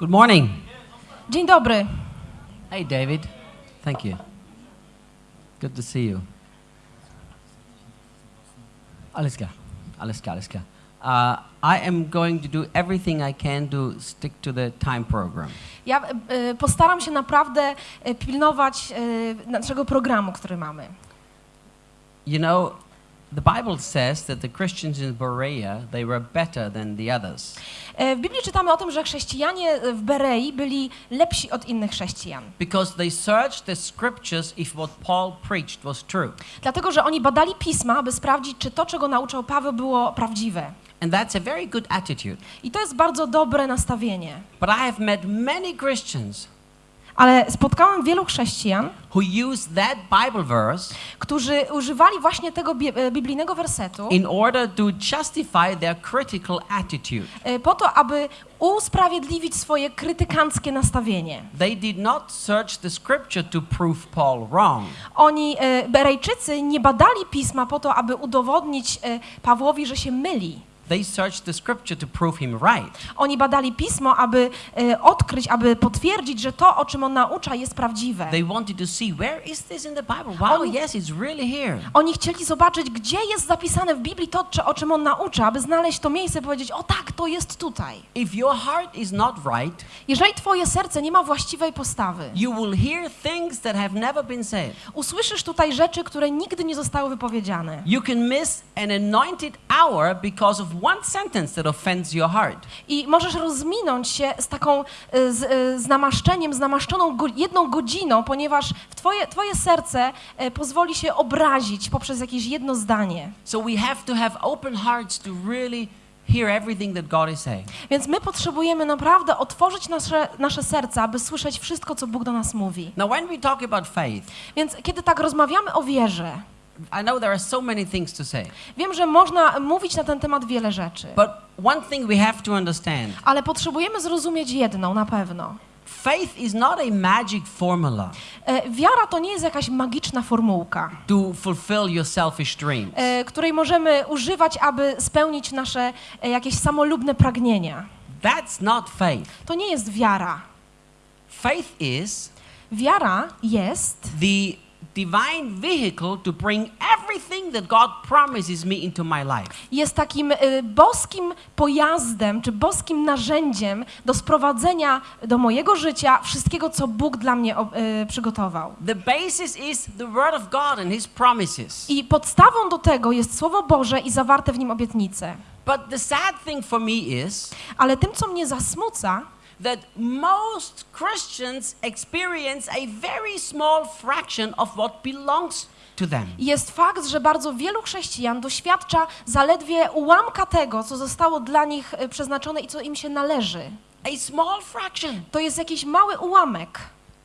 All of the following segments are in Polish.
Good morning. Dzień dobry. Hey, David. Thank you. Good to see you. Klar, alles klar. Uh, I am going to do everything I can to stick to the time program. Ja e, postaram się naprawdę e, pilnować e, naszego programu, który mamy. You know, the Bible says that the Christians in Berea, they were better than the others. E, W Biblii czytamy o tym, że chrześcijanie w Berei byli lepsi od innych chrześcijan. Because they searched the scriptures if what Paul preached was true. Dlatego, że oni badali pisma, aby sprawdzić, czy to, czego nauczał Paweł, było prawdziwe. And that's a very good attitude. I to jest bardzo dobre nastawienie. But I have met many Christians Ale spotkałem wielu chrześcijan, who that Bible verse którzy używali właśnie tego e, biblijnego wersetu in order to justify their critical attitude. e, po to, aby usprawiedliwić swoje krytykanckie nastawienie. They did not search the scripture to prove Paul wrong. Oni, e, Berejczycy, nie badali pisma po to, aby udowodnić Pawłowi, że się myli. They searched the scripture to prove him right. Oni badali pismo, aby e, odkryć, aby potwierdzić, że to, o czym on naucza, jest prawdziwe. They wanted to see where is this in the Bible? Wow, Oni- yes, it's really here. Oni chcieli zobaczyć, gdzie jest zapisane w Biblii to, o czym on naucza, aby znaleźć to miejsce i powiedzieć, o tak, to jest tutaj. If your heart is not right, Jeżeli twoje serce nie ma właściwej postawy, you will hear things that have never been said. usłyszysz tutaj rzeczy, które nigdy nie zostały wypowiedziane. You can miss an anointed hour because of one sentence that offends your heart. I możesz rozminąć się z taką, e, z, e, z namaszczeniem, z namaszczoną go, jedną godziną, ponieważ w twoje, twoje serce e, pozwoli się obrazić poprzez jakieś jedno zdanie. So we have to have open hearts to really hear everything that God is saying. Więc my potrzebujemy naprawdę otworzyć nasze, nasze serca, aby słyszeć wszystko, co Bóg do nas mówi. Now, when we talk about faith, Więc kiedy tak rozmawiamy o wierze, I know there are so many things to say, wiem, że można mówić na ten temat wiele rzeczy, but one thing we have to understand ale potrzebujemy zrozumieć jedną na pewno. faith is not a magic formula E, Wiara to nie jest jakaś magiczna formułka, to fulfill your selfish dreams. e, której możemy używać, aby spełnić nasze e, jakieś samolubne pragnienia. That's not faith. To nie jest wiara. Faith is Wiara jest the divine vehicle to bring everything that God promises me into my life. jest takim y, boskim pojazdem, czy boskim narzędziem do sprowadzenia do mojego życia wszystkiego, co Bóg dla mnie y, przygotował. The basis is the Word of God and His promises. I podstawą do tego jest Słowo Boże i zawarte w nim obietnice. But the sad thing for me is Ale tym, co mnie zasmuca, that most Christians experience a very small fraction of what belongs to them. jest fakt, że bardzo wielu chrześcijan doświadcza zaledwie ułamka tego, co zostało dla nich y, przeznaczone i co im się należy. A small fraction. To jest jakiś mały ułamek.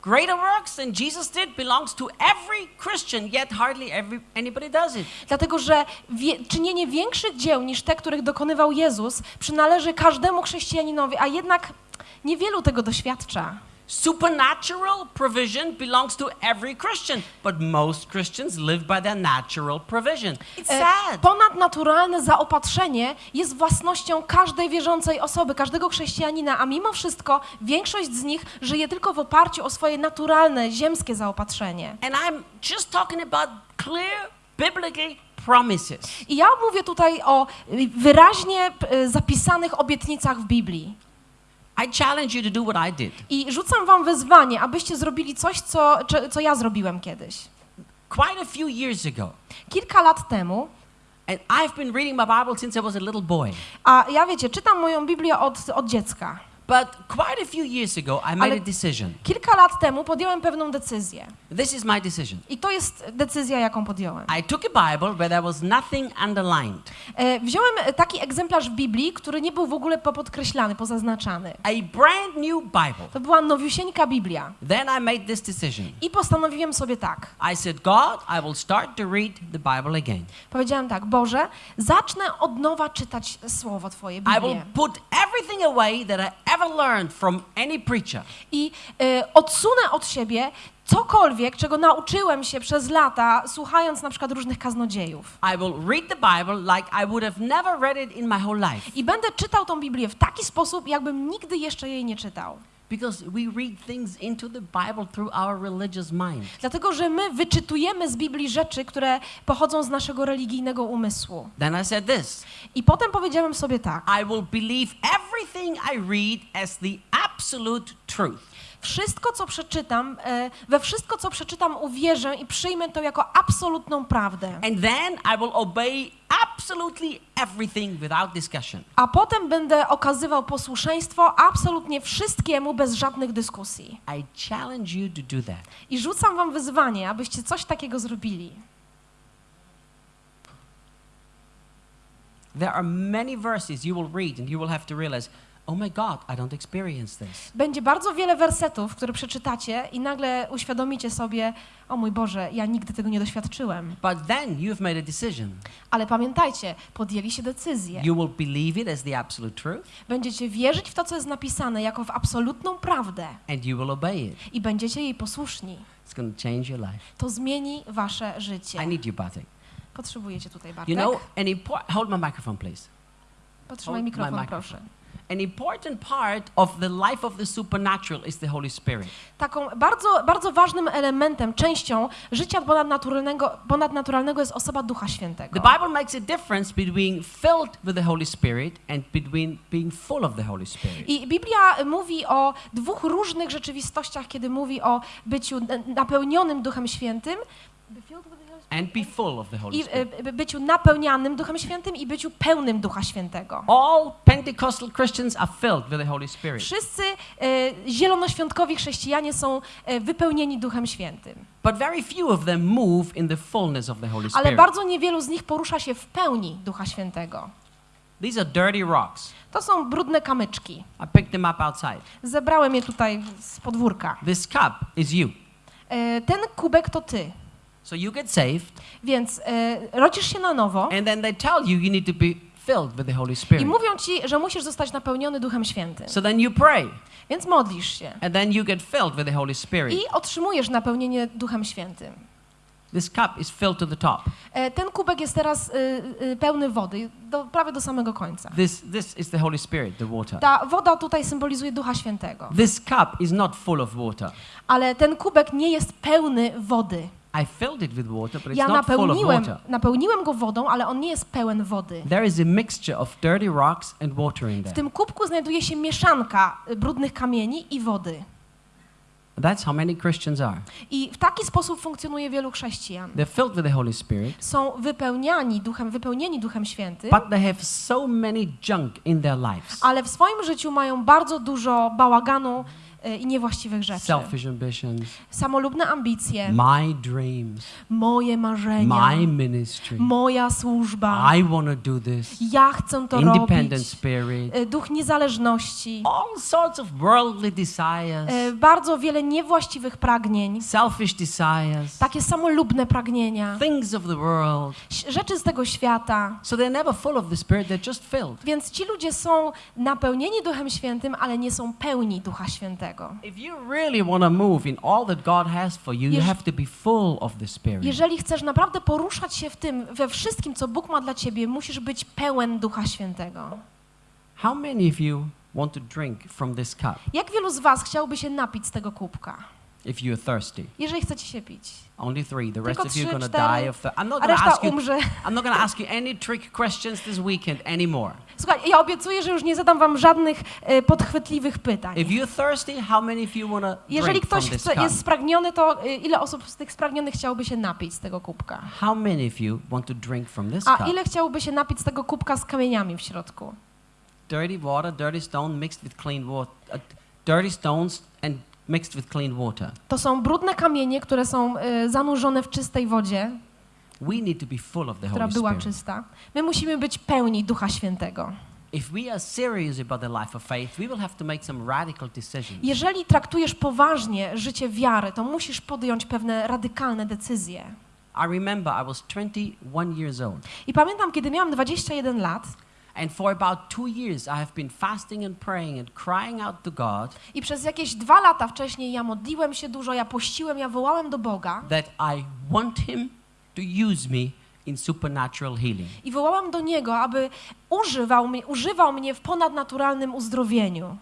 Greater works than Jesus did belongs to every Christian, yet hardly every, anybody does it. Dlatego, że wie, czynienie większych dzieł niż te, których dokonywał Jezus, przynależy każdemu chrześcijaninowi, a jednak niewielu tego doświadcza. Supernatural provision belongs to every Christian, but most Christians live by their natural provision. It's E, sad. Ponadnaturalne zaopatrzenie jest własnością każdej wierzącej osoby, każdego chrześcijanina, a mimo wszystko większość z nich żyje tylko w oparciu o swoje naturalne, ziemskie zaopatrzenie. And I'm just talking about clear biblical promises. I ja mówię tutaj o wyraźnie y, zapisanych obietnicach w Biblii. I challenge you to do what I did. I rzucam wam wyzwanie, abyście zrobili coś, co, co ja zrobiłem kiedyś. Quite a few years ago, Kilka lat temu, and I've been reading my Bible since I was a little boy. a ja wiecie, czytam moją Biblię od, od dziecka. But quite a few years ago, I made Ale- a decision. Kilka lat temu podjąłem pewną decyzję. This is my decision. I to jest decyzja, jaką podjąłem. I took a Bible where there was nothing underlined, E, Wziąłem taki egzemplarz Biblii, który nie był w ogóle popodkreślany, pozaznaczany. a brand new Bible. To była nowiusieńka Biblia. Then I made this decision. I postanowiłem sobie tak. I said, God, I will start to read the Bible again. Powiedziałem tak, Boże, zacznę od nowa czytać Słowo Twoje, I will Biblię. put everything away that I ever learned from any preacher. I e, odsunę od siebie cokolwiek, czego nauczyłem się przez lata, słuchając na przykład różnych kaznodziejów. I will read the Bible like I would have never read it in my whole life. I będę czytał tą Biblię w taki sposób, jakbym nigdy jeszcze jej nie czytał. Because we read things into the Bible through our religious mind. Dlatego, że my wyczytujemy z Biblii rzeczy, które pochodzą z naszego religijnego umysłu. Then I said this I potem powiedziałem sobie tak. I will believe everything I read as the absolute truth. Wszystko, co przeczytam, e, we wszystko, co przeczytam, uwierzę i przyjmę to jako absolutną prawdę. And then I will obey absolutely everything without discussion. A potem będę okazywał posłuszeństwo absolutnie wszystkiemu bez żadnych dyskusji. I challenge you to do that. I rzucam wam wyzwanie, abyście coś takiego zrobili. There are many verses you will read and you will have to realize, oh my God, I don't experience this. Będzie bardzo wiele wersetów, które przeczytacie i nagle uświadomicie sobie, o mój Boże, ja nigdy tego nie doświadczyłem. But then you've made a decision. Ale pamiętajcie, podjęli się decyzję. You will believe it as the absolute truth Będziecie wierzyć w to, co jest napisane, jako w absolutną prawdę and you will obey it. i będziecie jej posłuszni. It's going to change your life. To zmieni wasze I życie. need you, Bartek. Potrzebujecie tutaj, You Bartek. know, an hold my microphone, please. Potrzymaj hold my mikrofon, microphone. proszę. An important part of the life of the supernatural is the Holy Spirit. Taką bardzo, bardzo ważnym elementem, częścią życia ponadnaturalnego, ponadnaturalnego jest osoba Ducha Świętego. The Bible makes a difference between filled with the Holy Spirit and between being full of the Holy Spirit. I Biblia mówi o dwóch różnych rzeczywistościach, kiedy mówi o byciu napełnionym Duchem Świętym And be full of the Holy i Spirit. e, byciu napełnianym Duchem Świętym i byciu pełnym Ducha Świętego. All Pentecostal Christians are filled with the Holy Spirit. Wszyscy e, zielonoświątkowi chrześcijanie są e, wypełnieni Duchem Świętym, But very few of them move in the fullness of the Holy ale Spirit. bardzo niewielu z nich porusza się w pełni Ducha Świętego. These are dirty rocks. To są brudne kamyczki. I picked them up outside. Zebrałem je tutaj z podwórka. This cup is you. E, Ten kubek to ty, So you get saved, więc e, rodzisz się na nowo and then they tell you you need to be filled with the Holy i Spirit. mówią ci, że musisz zostać napełniony Duchem Świętym. So then you pray, Więc modlisz się and then you get filled with the Holy Spirit. i otrzymujesz napełnienie Duchem Świętym. This cup is filled to the top. E, Ten kubek jest teraz y, y, pełny wody, do, prawie do samego końca. This, this is the Holy Spirit, the water. Ta woda tutaj symbolizuje Ducha Świętego, This cup is not full of water. ale ten kubek nie jest pełny wody. I filled it with water, but it's Ja not full of water. napełniłem go wodą, ale on nie jest pełen wody. There is a mixture of dirty rocks and water in W there. tym kubku znajduje się mieszanka y, brudnych kamieni i wody. That's how many Christians are. I w taki sposób funkcjonuje wielu chrześcijan. They're filled with the Holy Spirit, Są wypełniani duchem, wypełnieni Duchem Świętym, but they have so many junk in their lives. ale w swoim życiu mają bardzo dużo bałaganu i niewłaściwych rzeczy. Selfish ambitions, Samolubne ambicje, my dreams, moje marzenia, my ministry. moja służba. I want to do this. Ja chcę to Independent robić. spirit. Y, Duch niezależności. All sorts of worldly Y, desires, Bardzo wiele niewłaściwych pragnień. selfish desires, Takie samolubne pragnienia. things of the world. Rzeczy z tego świata. So they're never full of the Spirit, they're just filled. Więc ci ludzie są napełnieni Duchem Świętym, ale nie są pełni Ducha Świętego. Jeżeli chcesz naprawdę poruszać się w tym, we wszystkim, co Bóg ma dla ciebie, musisz być pełen Ducha Świętego. How many of you want to drink from this cup? Jak wielu z was chciałby się napić z tego kubka, if you're thirsty? jeżeli chcecie się pić? Only three. The rest of you are going to die of thirst. I'm not A going to ask you. umrze. I'm not going to ask you any trick questions this weekend anymore. Słuchaj, ja obiecuję, że już nie zadam wam żadnych e, podchwytliwych pytań. If you're thirsty, how many of you want to Jeżeli ktoś chce, jest spragniony, to e, ile osób z tych spragnionych chciałoby się napić z tego kubka? How many of you want to drink from this A cup? ile chciałoby się napić z tego kubka z kamieniami w środku? Dirty water, dirty stone mixed with clean water. Uh, dirty stones and mixed with clean water. To są brudne kamienie, które są e, zanurzone w czystej wodzie, We need to be full of the która Holy była Spirit. czysta. My musimy być pełni Ducha Świętego. If we are serious about the life of faith, we will have to make some radical decisions. Jeżeli traktujesz poważnie życie wiary, to musisz podjąć pewne radykalne decyzje. I remember I was 21 years old, I pamiętam, kiedy miałam 21 lat And for about two years, I have been fasting and praying and crying out to God I przez jakieś dwa lata wcześniej ja modliłem się dużo, ja pościłem, ja wołałem do Boga that I want Him to use me in supernatural healing. i wołałam do Niego, aby używał, mnie- używał mnie w ponadnaturalnym uzdrowieniu.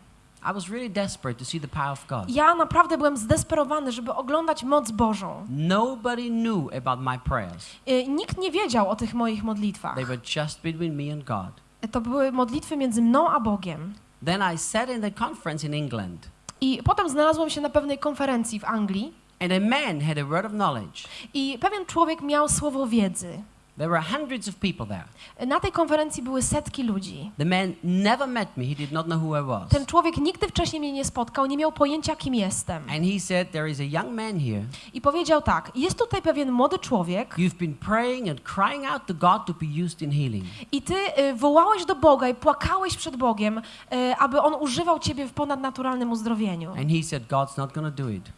I was really desperate to see the power of God. Ja naprawdę byłem zdesperowany, żeby oglądać moc Bożą. Nobody knew about my prayers. Y, Nikt nie wiedział o tych moich modlitwach. They were just between me and God. To były modlitwy między mną a Bogiem. Then I sat in the conference in England, I potem znalazłem się na pewnej konferencji w Anglii and a man had a word of knowledge. i pewien człowiek miał słowo wiedzy. There were hundreds of people there. Na tej konferencji były setki ludzi. The man never met me, he did not know who I was. Ten człowiek nigdy wcześniej mnie nie spotkał, nie miał pojęcia, kim jestem. And he said, There is a young man here. I powiedział tak: Jest tutaj pewien młody człowiek, You've been praying and crying out to God to be used in healing. i ty y, wołałeś do Boga i płakałeś przed Bogiem, y, aby on używał ciebie w ponadnaturalnym uzdrowieniu. And he said, God's not going to do it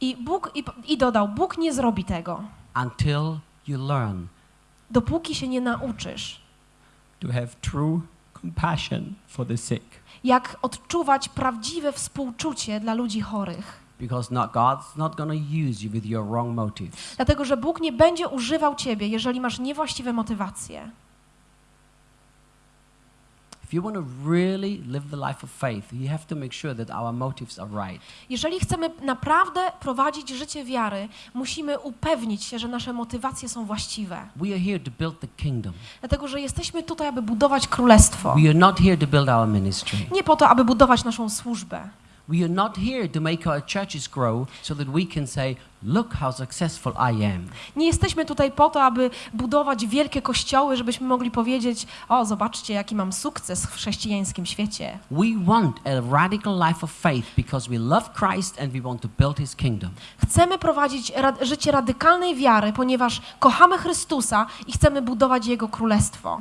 I Bóg i, i dodał: Bóg nie zrobi tego, until you learn dopóki się nie nauczysz, to have true compassion for the sick. jak odczuwać prawdziwe współczucie dla ludzi chorych. Because not, God's not going to use you with your wrong motives. Dlatego, że Bóg nie będzie używał ciebie, jeżeli masz niewłaściwe motywacje. If you want to really live the life of faith, you have to make sure that our motives are right. Jeżeli chcemy naprawdę prowadzić życie wiary, musimy upewnić się, że nasze motywacje są właściwe. We are here to build the kingdom. Dlatego, że jesteśmy tutaj, aby budować królestwo. We are not here to build our ministry. Nie po to, aby budować naszą służbę. We are not here to make our churches grow so that we can say, look how successful I am. Nie jesteśmy tutaj po to, aby budować wielkie kościoły, żebyśmy mogli powiedzieć: O, zobaczcie, jaki mam sukces w chrześcijańskim świecie. We want a radical life of faith because we love Christ and we want to build his kingdom. Chcemy prowadzić ra życie radykalnej wiary, ponieważ kochamy Chrystusa i chcemy budować Jego królestwo.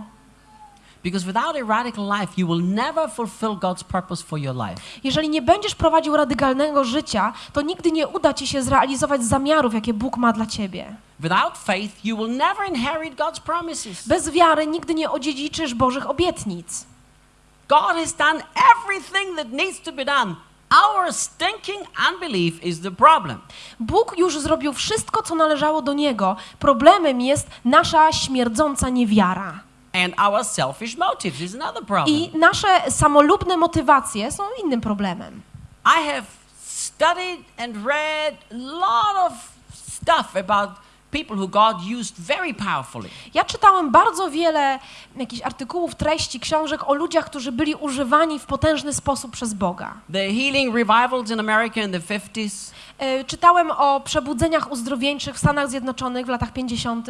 Because without a radical life, you will never fulfill God's purpose for your life. Jeżeli nie będziesz prowadził radykalnego życia, to nigdy nie uda ci się zrealizować zamiarów, jakie Bóg ma dla ciebie. Without faith, you will never inherit God's promises. Bez wiary nigdy nie odziedziczysz Bożych obietnic. God has done everything that needs to be done. Our stinking unbelief is the problem. Bóg już zrobił wszystko, co należało do Niego. Problemem jest nasza śmierdząca niewiara. And our selfish motives is another problem. I nasze samolubne motywacje są innym problemem. I have studied and read lot of stuff about people who God used very powerfully. Ja czytałem bardzo wiele jakichś artykułów, treści, książek o ludziach, którzy byli używani w potężny sposób przez Boga. The healing revivals in America in the 50s, E, Czytałem o przebudzeniach uzdrowieńczych w Stanach Zjednoczonych w latach 50.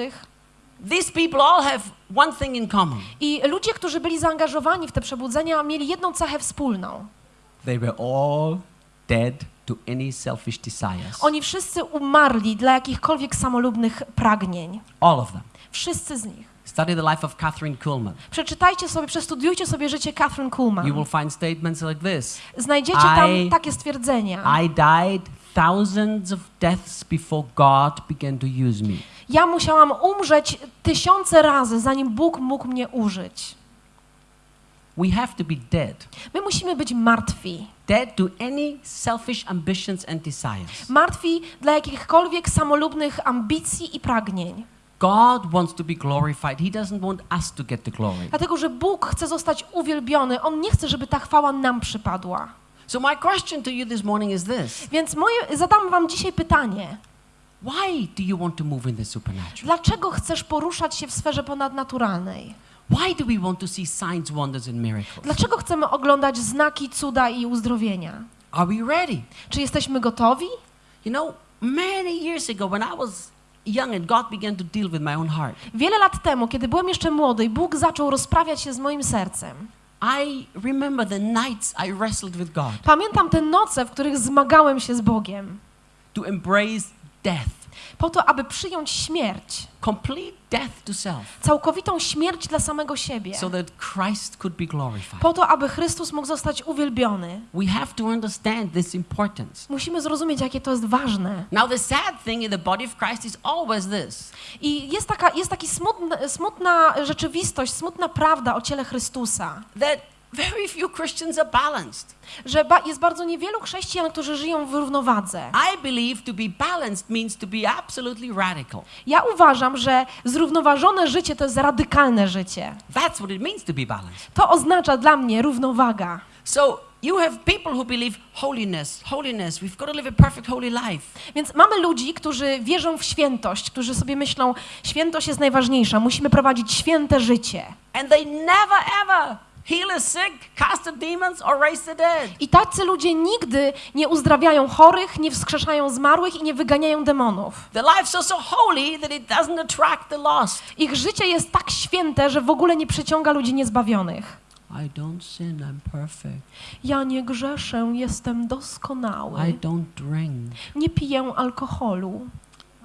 these people all have one thing in common. I ludzie, którzy byli zaangażowani w te przebudzenia, mieli jedną cechę wspólną. They were all dead to any selfish desires. Oni wszyscy umarli dla jakichkolwiek samolubnych pragnień. All of them. Wszyscy z nich. Study the life of Catherine Kuhlman. Przeczytajcie sobie, przestudiujcie sobie życie Catherine You Kuhlman. will find statements like this Znajdziecie tam I- takie stwierdzenia. I died thousands of deaths before God began to use me. Ja musiałam umrzeć tysiące razy, zanim Bóg mógł mnie użyć. We have to be dead. My musimy być martwi. Dead to any selfish ambitions and desires. Martwi dla jakichkolwiek samolubnych ambicji i pragnień. God wants to be glorified. He doesn't want us to get the glory. Dlatego, że Bóg chce zostać uwielbiony. On nie chce, żeby ta chwała nam przypadła. So my question to you this morning is this. Więc moje, zadam wam dzisiaj pytanie. Why do you want to move in the supernatural? Dlaczego chcesz poruszać się w sferze ponadnaturalnej? Why do we want to see signs, wonders and miracles? Dlaczego chcemy oglądać znaki, cuda i uzdrowienia? Are we ready? Czy jesteśmy gotowi? You know, many years ago when I was young and God began to deal with my own heart, Wiele lat temu, kiedy byłem jeszcze młody Bóg zaczął rozprawiać się z moim sercem, I remember the nights I wrestled with God pamiętam te noce, w których zmagałem się z Bogiem, to embrace death. Po to, aby przyjąć śmierć, complete death to self, całkowitą śmierć dla samego siebie, so that Christ could be glorified. po to, aby Chrystus mógł zostać uwielbiony. We have to understand this importance. Musimy zrozumieć, jakie to jest ważne. Now, the sad thing in the body of Christ is always this I jest taka, jest taki smutna, smutna rzeczywistość, smutna prawda o ciele Chrystusa, that very few Christians are balanced. że ba- jest bardzo niewielu chrześcijan, którzy żyją w równowadze. I believe to be balanced means to be absolutely radical. Ja uważam, że zrównoważone życie to jest radykalne życie. That's what it means to be balanced. To oznacza dla mnie równowaga. So, you have people who believe holiness, holiness, we've got to live a perfect holy life. Więc mamy ludzi, którzy wierzą w świętość, którzy sobie myślą, świętość jest najważniejsza, musimy prowadzić święte życie. And they never ever heal a sick, cast out demons, or raise the dead. I tacy ludzie nigdy nie uzdrawiają chorych, nie wskrzeszają zmarłych i nie wyganiają demonów. Their lives are so holy that it doesn't attract the lost. Ich życie jest tak święte, że w ogóle nie przyciąga ludzi niezbawionych. I don't sin, I'm perfect. Ja nie grzeszę, jestem doskonały. I don't drink. Nie piję alkoholu.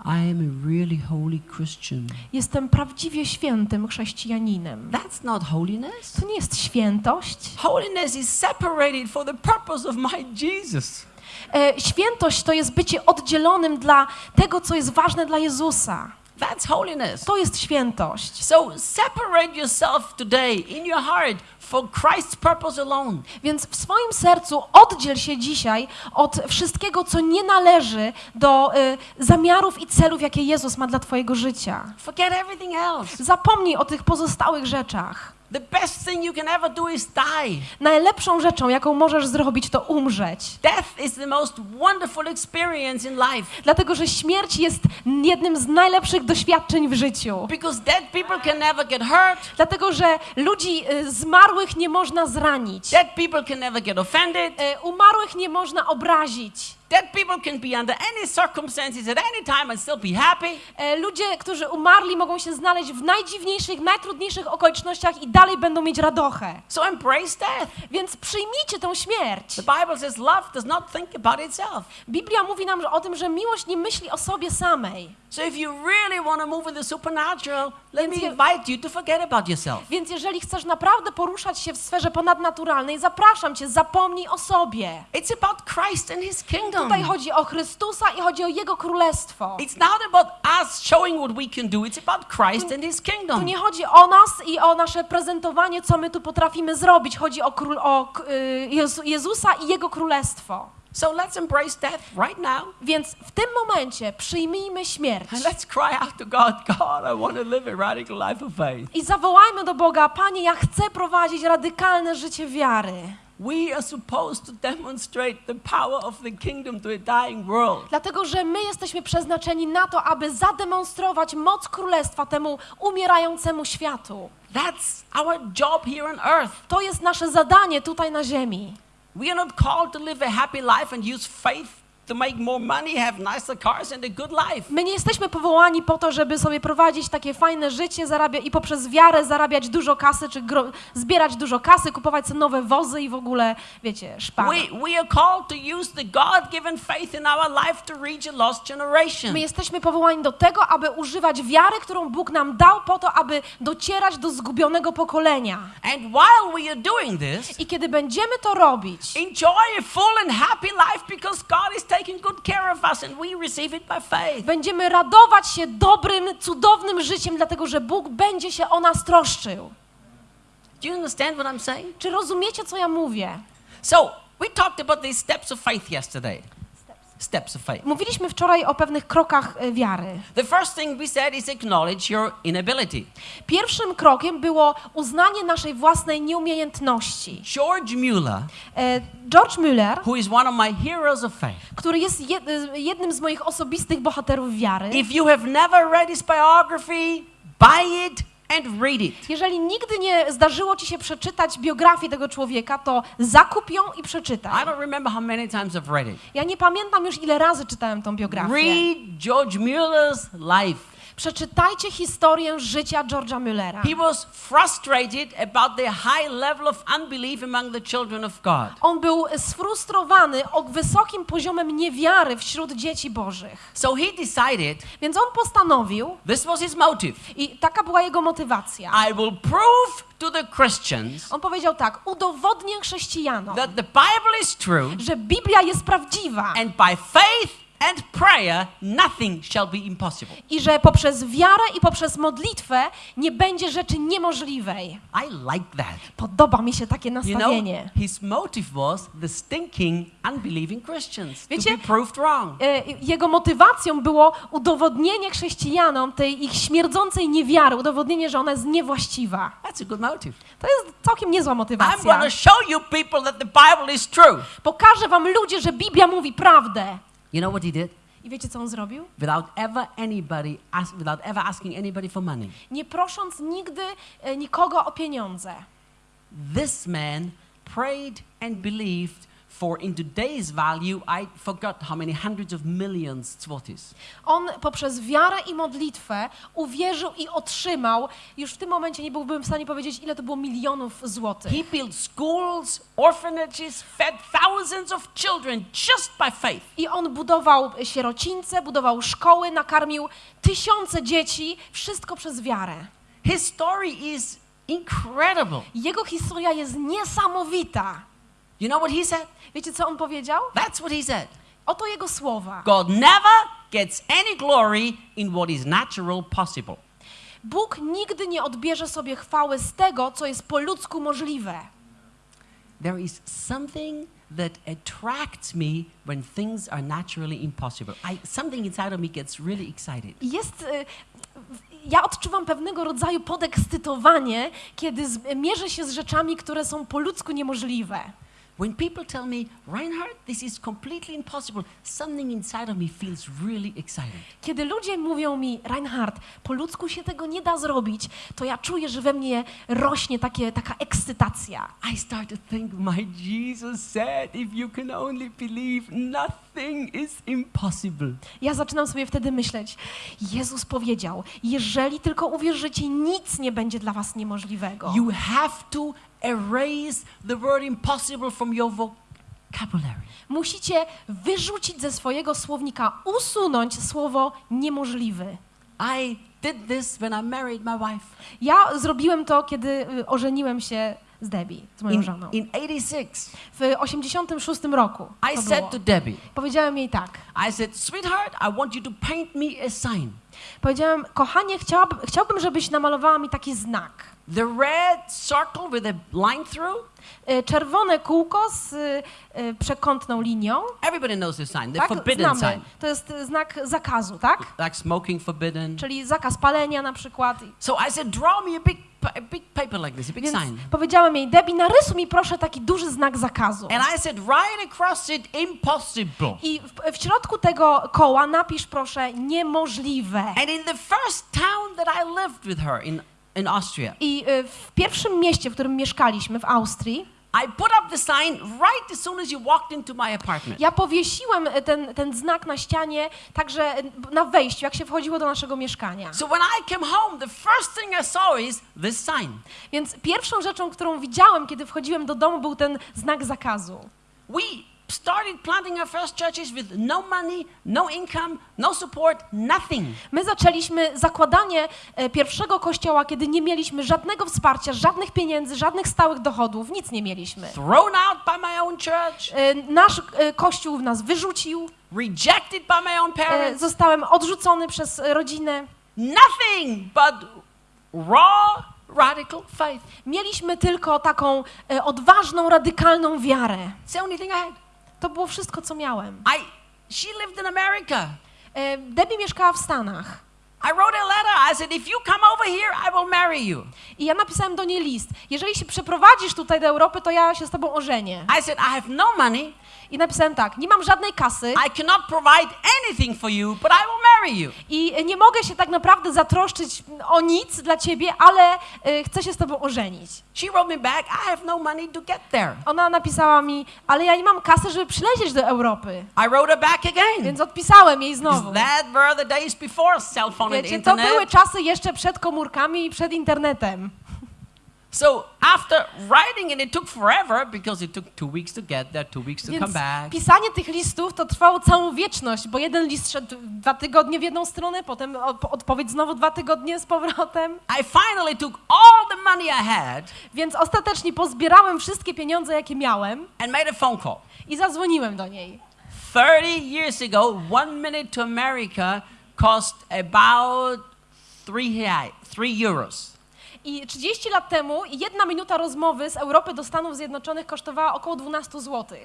I am a really holy Christian. Jestem prawdziwie świętym chrześcijaninem. That's not holiness. To nie jest świętość. Holiness is separated for the purpose of my Jesus. E, świętość to jest bycie oddzielonym dla tego, co jest ważne dla Jezusa. That's holiness. To jest świętość. So separate yourself today in your heart for Christ's purpose alone. Więc w swoim sercu oddziel się dzisiaj od wszystkiego, co nie należy do y, zamiarów i celów, jakie Jezus ma dla Twojego życia. Forget everything else. Zapomnij o tych pozostałych rzeczach. The best thing you can ever do is die. Najlepszą rzeczą, jaką możesz zrobić, to umrzeć. Death is the most wonderful experience in life Dlatego, że śmierć jest jednym z najlepszych doświadczeń w życiu. because dead people can never get hurt. Dlatego, że ludzi y, zmarłych nie można zranić. Dead people can never get offended. Y, Umarłych nie można obrazić. Dead people can be under any circumstances at any time and still be happy. E, Ludzie, którzy umarli, mogą się znaleźć w najdziwniejszych, najtrudniejszych okolicznościach i dalej będą mieć radochę. So embrace death. Więc przyjmijcie tę śmierć. The Bible says love does not think about itself. Biblia mówi nam o tym, że miłość nie myśli o sobie samej. So if you really want to move in the supernatural, let me invite you to forget about yourself. Więc jeżeli chcesz naprawdę poruszać się w sferze ponadnaturalnej, zapraszam cię, zapomnij o sobie. It's about Christ and his kingdom. Tutaj chodzi o Chrystusa i chodzi o Jego królestwo. It's not about us showing what we can do. It's about Christ and his Tu kingdom. nie chodzi o nas i o nasze prezentowanie, co my tu potrafimy zrobić. Chodzi o, król, o y, Jezu, Jezusa i Jego królestwo. So let's embrace death right now. Więc w tym momencie przyjmijmy śmierć And let's cry out to God, God, I want to live a radical life of faith. i zawołajmy do Boga, Panie, ja chcę prowadzić radykalne życie wiary. We are supposed to demonstrate the power of the kingdom to a dying world. Dlatego, że my jesteśmy przeznaczeni na to, aby zademonstrować moc królestwa temu umierającemu światu. That's our job here on earth. To jest nasze zadanie tutaj na ziemi. We are not called to live a happy life and use faith to make more money, have nicer cars, and a good life. My nie jesteśmy powołani po to, żeby sobie prowadzić takie fajne życie zarabia i poprzez wiarę zarabiać dużo kasy, czy zbierać dużo kasy, kupować sobie nowe wozy i w ogóle, wiecie, szpany. My jesteśmy powołani do tego, aby używać wiary, którą Bóg nam dał po to, aby docierać do zgubionego pokolenia. And while we are doing this, I kiedy będziemy to robić, enjoy a full and happy life because God is taking good care of us and we receive it by faith. będziemy radować się dobrym, cudownym życiem, dlatego że Bóg będzie się o nas troszczył. Do you understand what I'm saying? Czy rozumiecie, co ja mówię? So, we talked about these steps of faith yesterday. Steps of faith. Mówiliśmy wczoraj o pewnych krokach e, wiary. The first thing we said is acknowledge your inability. Pierwszym krokiem było uznanie naszej własnej nieumiejętności. George Mueller, E, George who is one of my heroes of faith, który jest e, jednym z moich osobistych bohaterów wiary, if you have never read his biography, buy it and read it. jeżeli nigdy nie zdarzyło ci się przeczytać biografię tego człowieka, to zakup ją i I przeczytaj. don't remember how many times I've read it. Ja nie pamiętam już ile razy czytałem tą biografię. Read George Mueller's life. Przeczytajcie historię życia George'a Müllera. He was frustrated about the high level of unbelief among the children of God. On był sfrustrowany o wysokim poziomem niewiary wśród dzieci bożych. So he decided, Więc on postanowił, this was his motive, i taka była jego motywacja. I will prove to the Christians On powiedział tak, udowodnię chrześcijanom, that the Bible is true, że Biblia jest prawdziwa and by faith and prayer, nothing shall be impossible. i że poprzez wiarę i poprzez modlitwę nie będzie rzeczy niemożliwej. I like that. Podoba mi się takie You know, nastawienie. his motive was the stinking, unbelieving Christians Wiecie- to be proved wrong. E, Jego motywacją było udowodnienie chrześcijanom tej ich śmierdzącej niewiary, udowodnienie, że ona jest niewłaściwa. That's a good motive. To jest całkiem niezła I'm motywacja. to show you people that the Bible is true. Pokażę wam ludzie, że Biblia mówi prawdę. You know what he did? I wiecie, co on zrobił? Without ever anybody, ask, without ever asking anybody for money. Nie prosząc nigdy e, nikogo o pieniądze. This man prayed and believed for, in today's value, I forgot how many hundreds of millions zlotys. On poprzez wiarę i modlitwę uwierzył i otrzymał, już w tym momencie nie byłbym w stanie powiedzieć, ile to było milionów złotych. He built schools, orphanages, fed thousands of children just by faith. I on budował sierocińce, budował szkoły, nakarmił tysiące dzieci, wszystko przez wiarę. His story is incredible. Jego historia jest niesamowita. You know what he said? Wiecie, co on powiedział? That's what he said. Oto jego słowa. God never gets any glory in what is natural possible. Bóg nigdy nie odbierze sobie chwały z tego, co jest po ludzku możliwe. There is something that attracts me when things are naturally impossible. I, something inside of me gets really excited. Jest, y, ja odczuwam pewnego rodzaju podekscytowanie, kiedy mierzę się z rzeczami, które są po ludzku niemożliwe. When people tell me, Reinhard, this is completely impossible, something inside of me feels really excited. Kiedy ludzie mówią mi, Reinhard, po ludzku się tego nie da zrobić, to ja czuję, że we mnie rośnie takie, taka ekscytacja. I start to think, my Jesus said, if you can only believe, nothing is impossible. Ja zaczynam sobie wtedy myśleć, Jezus powiedział, jeżeli tylko uwierzycie, nic nie będzie dla was niemożliwego. You have to erase the word impossible from your vocabulary. Musicie wyrzucić ze swojego słownika, usunąć słowo niemożliwy. I did this when I married my wife. Ja zrobiłem to, kiedy y, ożeniłem się z Debbie, z moją In, żoną. in 86, W 86 roku I said było. to Debbie, Powiedziałem jej tak. I said, sweetheart, I want you to paint me a sign. Powiedziałem, kochanie, chciałabym, chciałbym, żebyś namalowała mi taki znak. The red circle with a line through. Y, Czerwone kółko z y, y, przekątną linią. Everybody knows this sign, the Tak, forbidden znamy. sign. To jest znak zakazu, tak? Like smoking forbidden. Czyli zakaz palenia na przykład. So I said, draw me a big, a big paper like this, a big Więc sign. powiedziałem jej, Debbie, narysuj mi proszę taki duży znak zakazu. And I said, right across it, impossible. I w, w środku tego koła napisz proszę niemożliwe. And in the first town that I lived with her in, in Austria, I y, w pierwszym mieście, w którym mieszkaliśmy, w Austrii, I put up the sign right as soon as you walked into my apartment. ja powiesiłem y, ten, ten znak na ścianie także y, na wejściu, jak się wchodziło do naszego mieszkania. So when I came home, the first thing I saw is this sign. Więc pierwszą rzeczą, którą widziałem, kiedy wchodziłem do domu, był ten znak zakazu. We started planting our first churches with no money, no income, no support, nothing. My zaczęliśmy zakładanie e, pierwszego kościoła, kiedy nie mieliśmy żadnego wsparcia, żadnych pieniędzy, żadnych stałych dochodów, nic nie mieliśmy. Thrown out by my own church, E, Nasz e, kościół nas wyrzucił, rejected by my own parents. zostałem odrzucony przez rodzinę. Nothing but raw, radical faith. Mieliśmy tylko taką odważną, radykalną wiarę. It's the only thing I had. To było wszystko, co miałem. I, she lived in America. E, Debbie mieszkała w Stanach. I wrote a letter. I said, if you come over here, I will marry you. I ja napisałem do niej list. Jeżeli się przeprowadzisz tutaj do Europy, to ja się z tobą ożenię. I said, I have no money. I napisałem tak, nie mam żadnej kasy, I cannot provide anything for you, but I will marry you. I nie mogę się tak naprawdę zatroszczyć o nic dla ciebie, ale y, chcę się z tobą ożenić. She wrote me back, I have no money to get there. Ona napisała mi, ale ja nie mam kasy, żeby przylecieć do Europy. I wrote her back again. Więc odpisałem jej znowu. that were the days before cell phone and Wiecie, to były internet. czasy jeszcze przed komórkami i przed internetem. So after writing, and it took forever because it took two weeks to get there, two weeks to Więc come back. pisanie tych listów to trwało całą wieczność, bo jeden list szedł dwa tygodnie w jedną stronę, potem od- odpowiedź znowu dwa tygodnie z powrotem. I finally took all the money I had Więc ostatecznie pozbierałem wszystkie pieniądze, jakie miałem and made a phone call. i zadzwoniłem do niej. 30 years ago, one minute to America cost about three, three euros. I 30 lat temu jedna minuta rozmowy z Europy do Stanów Zjednoczonych kosztowała około 12 zł.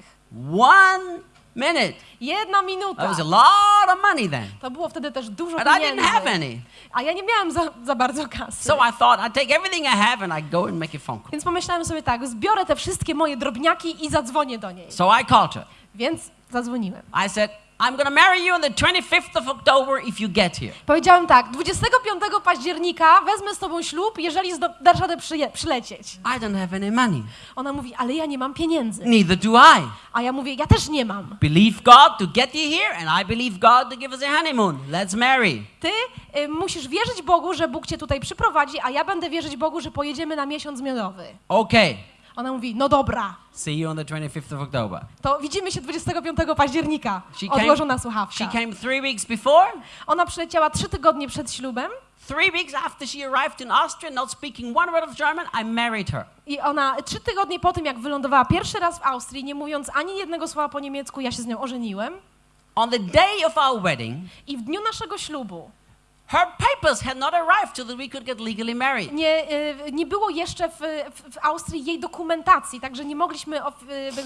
One minute. Jedna That minuta. was a lot of money then. To było wtedy też dużo But I didn't pieniędzy. have any. A ja nie miałem za, za bardzo kasy. So I thought I'd take everything I have and I'd go and make a phone call. Więc pomyślałem sobie tak, zbiorę te wszystkie moje drobniaki i zadzwonię do niej. So I called her. Więc zadzwoniłem. I said, I'm to marry you on the 25th of October if you get here. Powiedziałem tak, 25 października wezmę z tobą ślub, jeżeli dasz radę przyje- przylecieć. I don't have any money. Ona mówi, ale ja nie mam pieniędzy. Neither do I. A ja mówię, ja też nie mam. Believe God to get you here, and I believe God to give us a honeymoon. Let's marry. Ty y, musisz wierzyć Bogu, że Bóg cię tutaj przyprowadzi, a ja będę wierzyć Bogu, że pojedziemy na miesiąc miodowy. Okay. Ona mówi, no dobra, See you on the 25th of October. to widzimy się 25 października. She Odłożona She słuchawka. came three weeks before, Ona przyleciała trzy tygodnie przed ślubem three weeks after she arrived in Austria, not speaking one word of German. I married her. i ona trzy tygodnie po tym, jak wylądowała pierwszy raz w Austrii, nie mówiąc ani jednego słowa po niemiecku, ja się z nią ożeniłem. On the day of our wedding, I w dniu naszego ślubu her papers had not arrived so that we could get legally married. nie, y, nie było jeszcze w, w, Austrii jej dokumentacji, także nie mogliśmy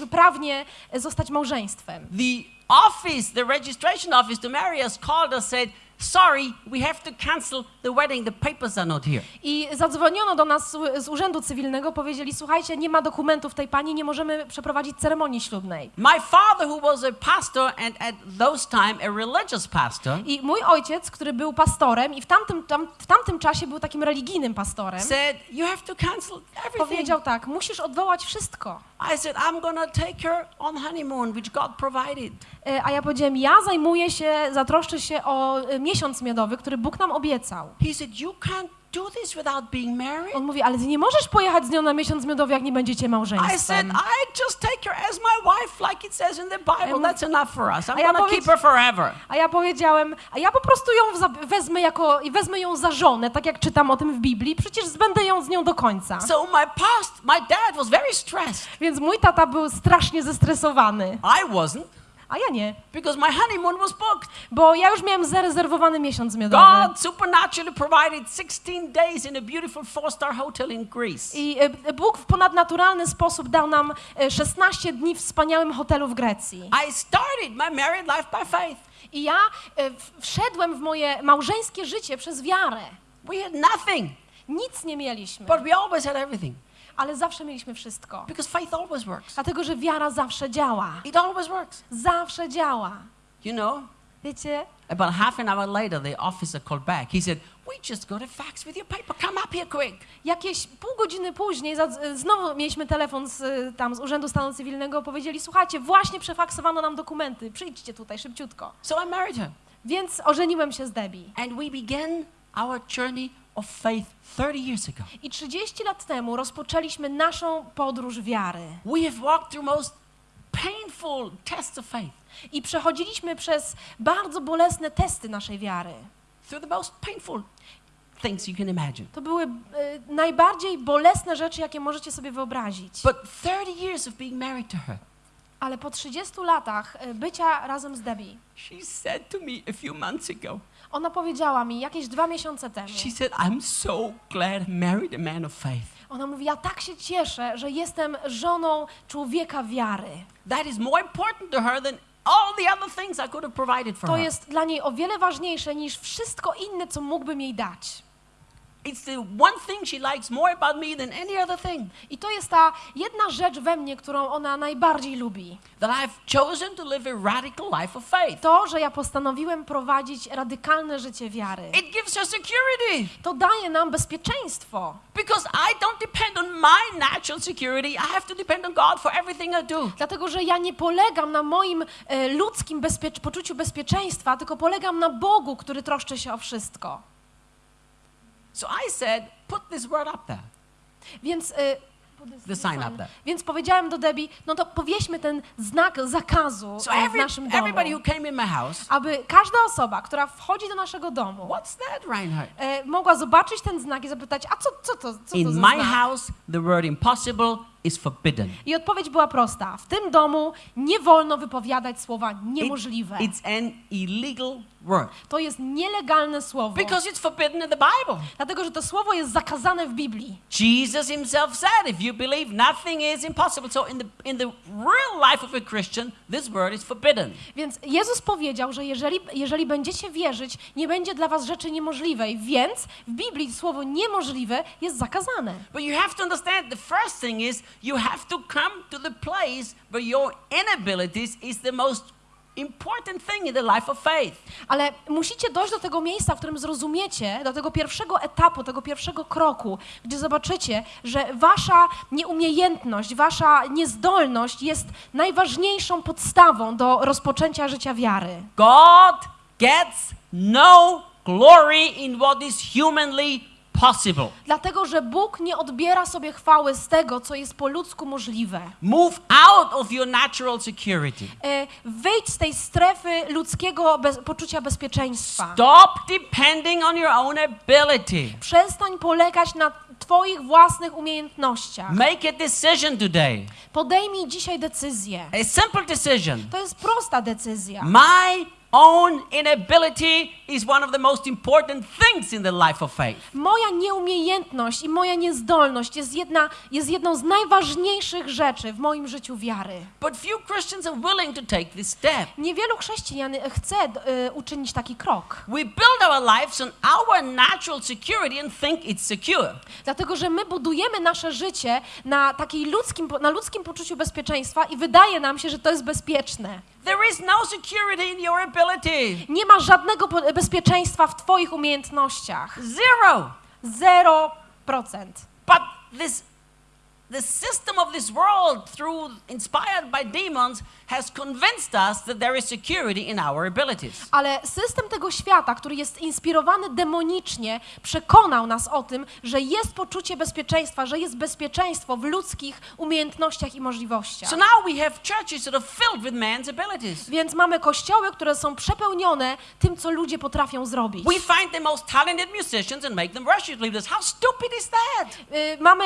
y, prawnie zostać małżeństwem. The office, the registration office to marry us called us, said, Sorry, we have to cancel the wedding. The papers are not here. I zadzwoniono do nas z- Urzędu Cywilnego, powiedzieli, słuchajcie, nie ma dokumentów tej pani, nie możemy przeprowadzić ceremonii ślubnej. My father, who was a pastor and at those time a religious pastor, I mój ojciec, który był pastorem i w tamtym, tam, w tamtym czasie był takim religijnym pastorem, said, You have to cancel everything. powiedział tak, musisz odwołać wszystko. I said, I'm to take her on honeymoon, which God provided. E, A ja powiedziałem, ja zajmuję się, zatroszczę się o e, miesiąc miodowy, który Bóg nam obiecał. He said, You can't do this without being married. On mówi, ale ty nie możesz pojechać z nią na miesiąc miodowy, jak nie będziecie I said, małżeństwem. I just take her as my wife, like it says in the Bible. That's enough for us. I'm A ja going to keep her forever. A ja powiedziałem, a ja po prostu ją wezmę jako, i wezmę ją za żonę, tak jak czytam o tym w Biblii, przecież będę ją z nią do końca. So my past, my dad was very stressed. Więc mój tata był strasznie zestresowany, I wasn't a ja nie, because my honeymoon was booked. bo ja już miałem zarezerwowany miesiąc miodowy. God supernaturally provided 16 days in a beautiful four-star hotel in Greece. I e, Bóg w ponadnaturalny sposób dał nam e, 16 dni w wspaniałym hotelu w Grecji. I started my married life by faith. I ja e, wszedłem w moje małżeńskie życie przez wiarę. We had nothing, Nic nie mieliśmy, but we always had everything ale zawsze mieliśmy wszystko. because faith always works. Dlatego, że wiara zawsze działa. It always works. Zawsze działa. You know, Wiecie? about half an hour later, the officer called back. He said, We just got a fax with your paper. Come up here quick. Jakieś pół godziny później znowu mieliśmy telefon z, tam z Urzędu Stanu Cywilnego. Powiedzieli, słuchajcie, właśnie przefaksowano nam dokumenty. Przyjdźcie tutaj szybciutko. So I married her. Więc ożeniłem się z Debbie. And we began our journey of faith 30 years ago. I 30 lat temu rozpoczęliśmy naszą podróż wiary. We have walked through most painful tests of faith, I przechodziliśmy przez bardzo bolesne testy naszej wiary. through the most painful things you can imagine. To były e, najbardziej bolesne rzeczy, jakie możecie sobie wyobrazić. But 30 years of being married to her, Ale po 30 latach e, bycia razem z Debbie, she said to me a few months ago, ona powiedziała mi jakieś dwa miesiące temu, she said, I'm so glad I married a man of faith. ona mówi, ja tak się cieszę, że jestem żoną człowieka wiary. That is more important to her than all the other things I could have provided for To her. jest dla niej o wiele ważniejsze niż wszystko inne, co mógłbym jej dać. It's the one thing she likes more about me than any other thing. I to jest ta jedna rzecz we mnie, którą ona najbardziej lubi. That I've chosen to live a radical life of faith. To, że ja postanowiłem prowadzić radykalne życie wiary. It gives her security To daje nam bezpieczeństwo. because I don't depend on my natural security. I have to depend on God for everything I do. Dlatego, że ja nie polegam na moim e, ludzkim bezpiecz- poczuciu bezpieczeństwa, tylko polegam na Bogu, który troszczy się o wszystko. So I said, put this word up there. Więc, e, The sign up there. więc powiedziałem do Debbie, no to powieśmy ten znak zakazu So w every, naszym domu, everybody who came in my house, aby każda osoba, która wchodzi do naszego domu, what's that, Reinhard? e, mogła zobaczyć ten znak i zapytać, a co, co to, co to In za my znak? house, the word impossible is forbidden. I odpowiedź była prosta. W tym domu nie wolno wypowiadać słowa niemożliwe. It- it's an illegal word To jest nielegalne słowo. because it's forbidden in the Bible. Dlatego, że to słowo jest zakazane w Biblii. Jesus himself said, if you believe, nothing is impossible. So in the, in the real life of a Christian, this word is forbidden. Więc Jezus powiedział, że jeżeli, jeżeli będziecie wierzyć, nie będzie dla was rzeczy niemożliwej. Więc w Biblii słowo niemożliwe jest zakazane. But you have to understand the first thing is you have to come to the place where your inabilities is the most important thing in the life of faith. Ale musicie dojść do tego miejsca, w którym zrozumiecie, do tego pierwszego etapu, tego pierwszego kroku, gdzie zobaczycie, że wasza nieumiejętność, wasza niezdolność jest najważniejszą podstawą do rozpoczęcia życia wiary. God gets no glory in what is humanly possible. Dlatego, że Bóg nie odbiera sobie chwały z tego, co jest po ludzku możliwe. Move out of your natural security. E, Wyjdź z tej strefy ludzkiego bez, poczucia bezpieczeństwa. Stop depending on your own ability. Przestań polegać na Twoich własnych umiejętnościach. Make a decision today. Podejmij dzisiaj decyzję. A simple decision. To jest prosta decyzja. My own inability is one of the most important things in the life of faith. Moja nieumiejętność i moja niezdolność jest, jedna, jest jedną z najważniejszych rzeczy w moim życiu wiary. But few Christians are willing to take this step. Niewielu chrześcijan chce y, uczynić taki krok, We build our lives on our natural security and think it's secure. dlatego że my budujemy nasze życie na takiej ludzkim, na ludzkim poczuciu bezpieczeństwa i wydaje nam się, że to jest bezpieczne. There is no security in your ability. Nie ma żadnego bezpieczeństwa w Twoich umiejętnościach. Zero. Zero procent. But this the system of this world through inspired by demons has convinced us that there is security in our abilities. Ale system tego świata, który jest inspirowany demonicznie, przekonał nas o tym, że jest poczucie bezpieczeństwa, że jest bezpieczeństwo w ludzkich umiejętnościach i możliwościach. So now we have churches that are filled with man's abilities. Więc mamy kościoły, które są przepełnione tym, co ludzie potrafią zrobić. We find the most talented musicians and make them worship leaders. How stupid is that? Y, Mamy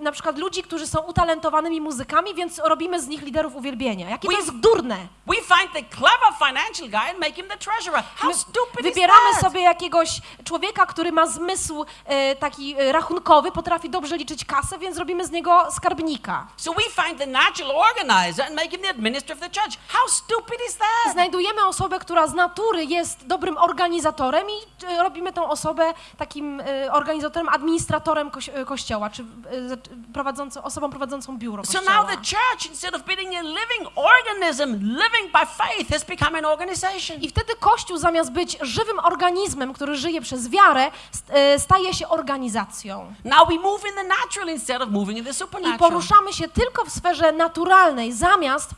na przykład ludzi, którzy są utalentowanymi muzykami, więc robimy z nich liderów uwielbienia. Jakie to jest durne. We find the clever financial guy and make him the treasurer. How stupid wybieramy sobie jakiegoś człowieka, który ma zmysł e, taki e, rachunkowy, potrafi dobrze liczyć kasę, więc robimy z niego skarbnika. So we find the natural organizer and make him the administrator of the church. How stupid is that? Znajdujemy osobę, która z natury jest dobrym organizatorem i e, robimy tą osobę takim e, organizatorem, administratorem koś e, kościoła, czy e, za- prowadzącą, osobą prowadzącą biuro So kościoła. now the church, instead of being a living organism, living by faith, has become an organization. I wtedy Kościół zamiast być żywym organizmem, który żyje przez wiarę, e, staje się organizacją. Now we move in the natural instead of moving in the I supernatural. poruszamy się tylko w sferze naturalnej, zamiast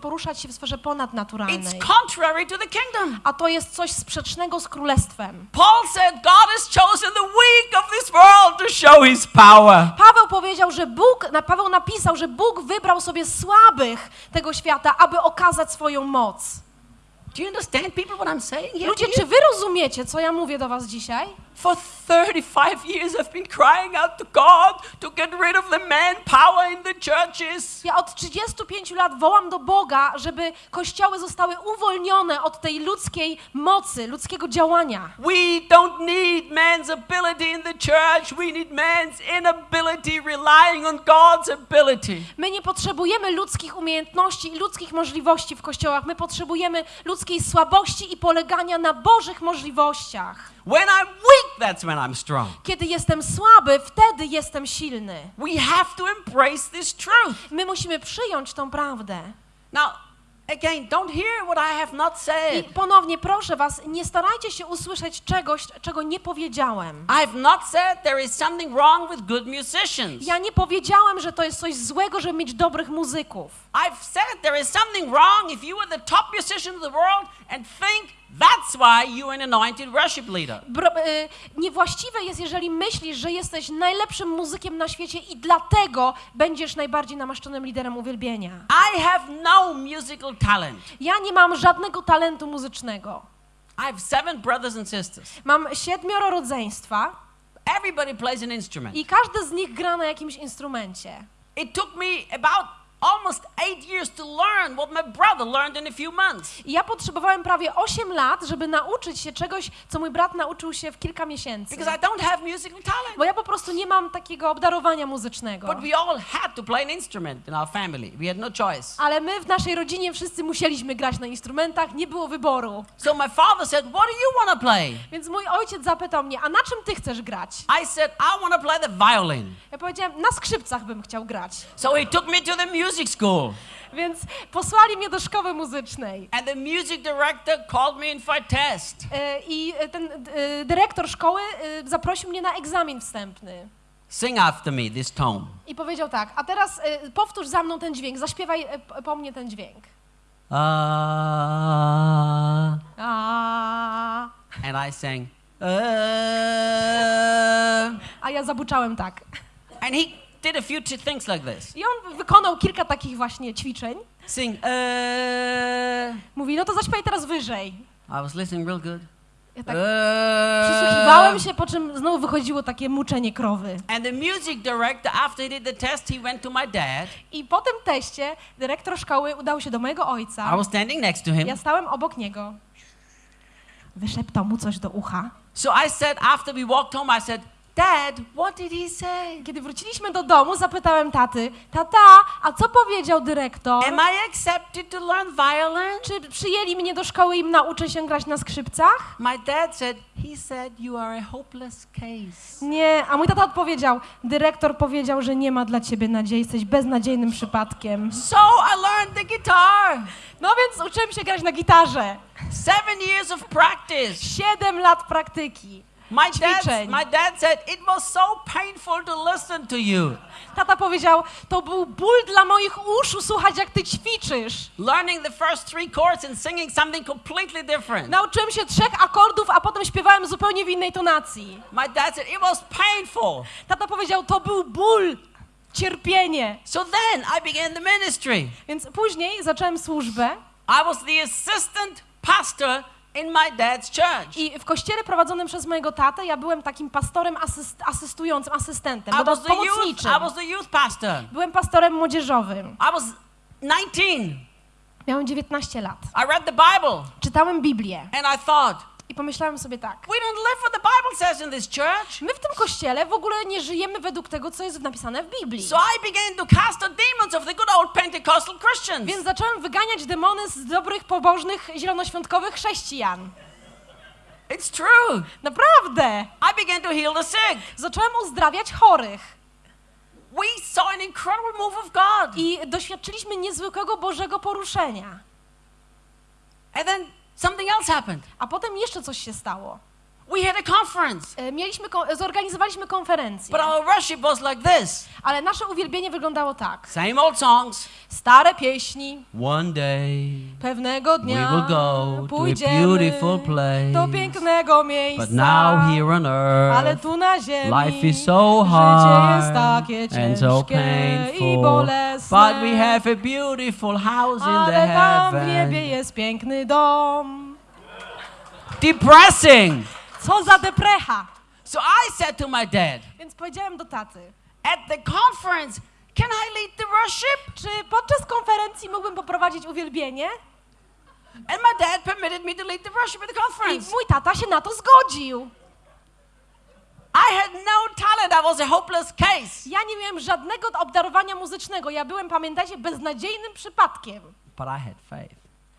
poruszać się w sferze ponadnaturalnej. It's contrary to the kingdom. A to jest coś sprzecznego z królestwem. Paul said God has chosen the weak of this world to show his power. Paweł powiedział, że Bóg, Paweł napisał, że Bóg wybrał sobie słabych tego świata, aby okazać swoją moc. Do you understand, people, what I'm saying? Ludzie, czy wy rozumiecie, co ja mówię do was dzisiaj? For 35 years, I've been crying out to God to get rid of the manpower in the churches. Ja od 35 lat wołam do Boga, żeby kościoły zostały uwolnione od tej ludzkiej mocy, ludzkiego działania. We don't need man's ability in the church. We need man's inability relying on God's ability. My nie potrzebujemy ludzkich umiejętności i ludzkich możliwości w kościołach. My potrzebujemy ludzkiej słabości i polegania na Bożych możliwościach. When I'm weak, that's when I'm strong. Kiedy jestem słaby, wtedy jestem silny. We have to embrace this truth. My musimy przyjąć tą prawdę. Now, again, don't hear what I have not I said. ponownie proszę was, nie starajcie się usłyszeć czegoś, czego nie powiedziałem. I've not said there is something wrong with good musicians. Ja nie powiedziałem, że to jest coś złego, żeby mieć dobrych muzyków. I've said there is something wrong if you are the top musician of the world and think that's why you're an anointed worship leader. Bro, y, niewłaściwe jest, jeżeli myślisz, że jesteś najlepszym muzykiem na świecie i dlatego będziesz najbardziej namaszczonym liderem uwielbienia. I have no musical talent. Ja nie mam żadnego talentu muzycznego. I have seven brothers and sisters. Mam siedmioro rodzeństwa Everybody plays an instrument. i każdy z nich gra na jakimś instrumencie. It took me about almost eight years to learn what my brother learned in a few months. I ja potrzebowałem prawie 8 lat, żeby nauczyć się czegoś, co mój brat nauczył się w kilka miesięcy. Because I don't have musical talent. Bo ja po prostu nie mam takiego obdarowania muzycznego. But we all had to play an instrument in our family. We had no choice. Ale my w naszej rodzinie wszyscy musieliśmy grać na instrumentach, nie było wyboru. So my father said, What do you want to play? Więc mój ojciec zapytał mnie, a na czym ty chcesz grać? I said, I want to play the violin. Ja powiedziałem, na skrzypcach bym chciał grać. So he took me to the music school. Więc posłali mnie do szkoły muzycznej. And the music director called me in for a test. E, I ten e, dyrektor szkoły e, zaprosił mnie na egzamin wstępny. Sing after me this tone. I powiedział tak, a teraz e, powtórz za mną ten dźwięk, zaśpiewaj e, po mnie ten dźwięk. Ah. A, And I sang, ah. a ja zabuczałem tak. And he did a few things like this. I on wykonał kilka takich właśnie ćwiczeń. Sing, ah. Mówi, no to zaśpiewaj teraz wyżej. I was listening real good. Ja tak Ah. przysłuchiwałem się, po czym znowu wychodziło takie muczenie krowy. And the music director, after he did the test, he went to my dad. I po tym teście dyrektor szkoły udał się do mojego ojca. I was standing next to him. Ja stałem obok niego. Wyszeptał mu coś do ucha. So I said, after we walked home, I said, Dad, what did he say? Kiedy wróciliśmy do domu, zapytałem taty, tata, a co powiedział dyrektor? Am I accepted to learn violin? Czy przyjęli mnie do szkoły i nauczę się grać na skrzypcach? My dad said, he said you are a hopeless case. Nie, a mój tata odpowiedział, dyrektor powiedział, że nie ma dla ciebie nadziei, jesteś beznadziejnym przypadkiem. So I learned the guitar. No więc uczyłem się grać na gitarze. Seven years of practice. Siedem lat praktyki. My dad, Ćwiczeń. my dad said it was so painful to listen to you. Tata powiedział, to był ból dla moich uszu słuchać, jak ty ćwiczysz. Learning the first three chords and singing something completely different. Nauczyłem się trzech akordów, a potem śpiewałem zupełnie w innej tonacji. My dad said it was painful. Tata powiedział, to był ból, cierpienie. So then I began the ministry. Więc później zacząłem służbę I was the assistant pastor in my dad's church. i w kościele prowadzonym przez mojego tatę ja byłem takim pastorem asyst, asystującym, asystentem, I was the youth, pomocniczym. I was the youth pastor. Byłem pastorem młodzieżowym. I was 19. Miałem 19 lat. I read the Bible Czytałem Biblię and I thought, i pomyślałem sobie tak. we don't live what the Bible says in this church. My w tym kościele w ogóle nie żyjemy według tego, co jest napisane w Biblii. So I began to cast out demons of the good old Pentecostal Christians. Więc zacząłem wyganiać demony z dobrych, pobożnych, zielonoświątkowych chrześcijan. It's true. Naprawdę! I began to heal the sick. Zacząłem uzdrawiać chorych. We saw an incredible move of God. I doświadczyliśmy niezwykłego Bożego poruszenia. And then something else happened. A potem jeszcze coś się stało. We had a conference, E, Mieliśmy, zorganizowaliśmy konferencję, but our worship was like this ale nasze uwielbienie wyglądało tak. same old songs. Stare pieśni, One day pewnego dnia we will go to a pójdziemy beautiful place. do pięknego miejsca, But now here on ale earth, tu na ziemi life is so życie jest hard takie and so ciężkie i painful. bolesne, But we have a beautiful house in the ale tam w niebie heaven. jest piękny dom. Depressing. Co za deprecha! So I said to my dad, Więc powiedziałem do taty, at the conference, can I lead the worship? czy podczas konferencji mógłbym poprowadzić uwielbienie? And my dad permitted me to lead the worship at the I conference. mój tata się na to zgodził. I had no talent. I was a hopeless case. Ja nie miałem żadnego obdarowania muzycznego. Ja byłem, pamiętajcie, beznadziejnym przypadkiem. But I had faith.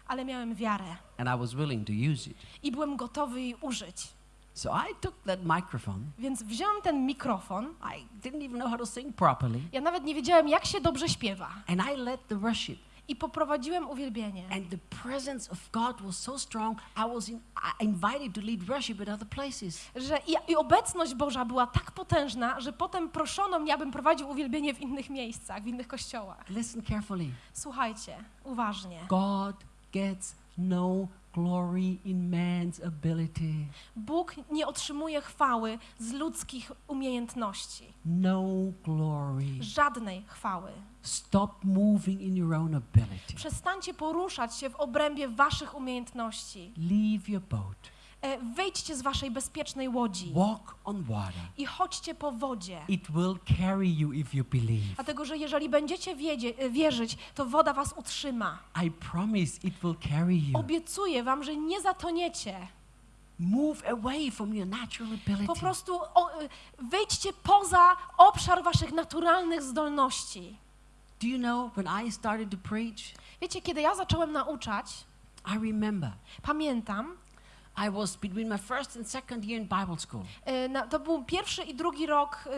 Ale miałem wiarę And I was willing to use it. i byłem gotowy jej użyć. So I took that microphone. Więc wziąłem ten mikrofon. I didn't even know how to sing properly. Ja nawet nie wiedziałem, jak się dobrze śpiewa. And I led the worship. I poprowadziłem uwielbienie. And the presence of God was so strong, I was in, I invited to lead worship at other places. Że i, I obecność Boża była tak potężna, że potem proszono mnie, abym prowadził uwielbienie w innych miejscach, w innych kościołach. Listen carefully. Słuchajcie, uważnie. God gets no glory in man's ability. Bóg nie otrzymuje chwały z ludzkich umiejętności. No glory. Żadnej chwały. Stop moving in your own ability. Przestańcie poruszać się w obrębie waszych umiejętności. Leave your boat. E, Wyjdźcie z waszej bezpiecznej łodzi Walk on water. i chodźcie po wodzie. It will carry you if you believe. Dlatego, że jeżeli będziecie wiedzie, e, wierzyć, to woda was utrzyma. I promise it will carry you. Obiecuję wam, że nie zatoniecie. Move away from your natural ability. Po prostu o, y, wyjdźcie poza obszar waszych naturalnych zdolności. Do you know when I started to preach? Wiecie, kiedy ja zacząłem nauczać, I remember pamiętam, I was between my first and second year in Bible school. y, na, to był pierwszy i drugi rok y,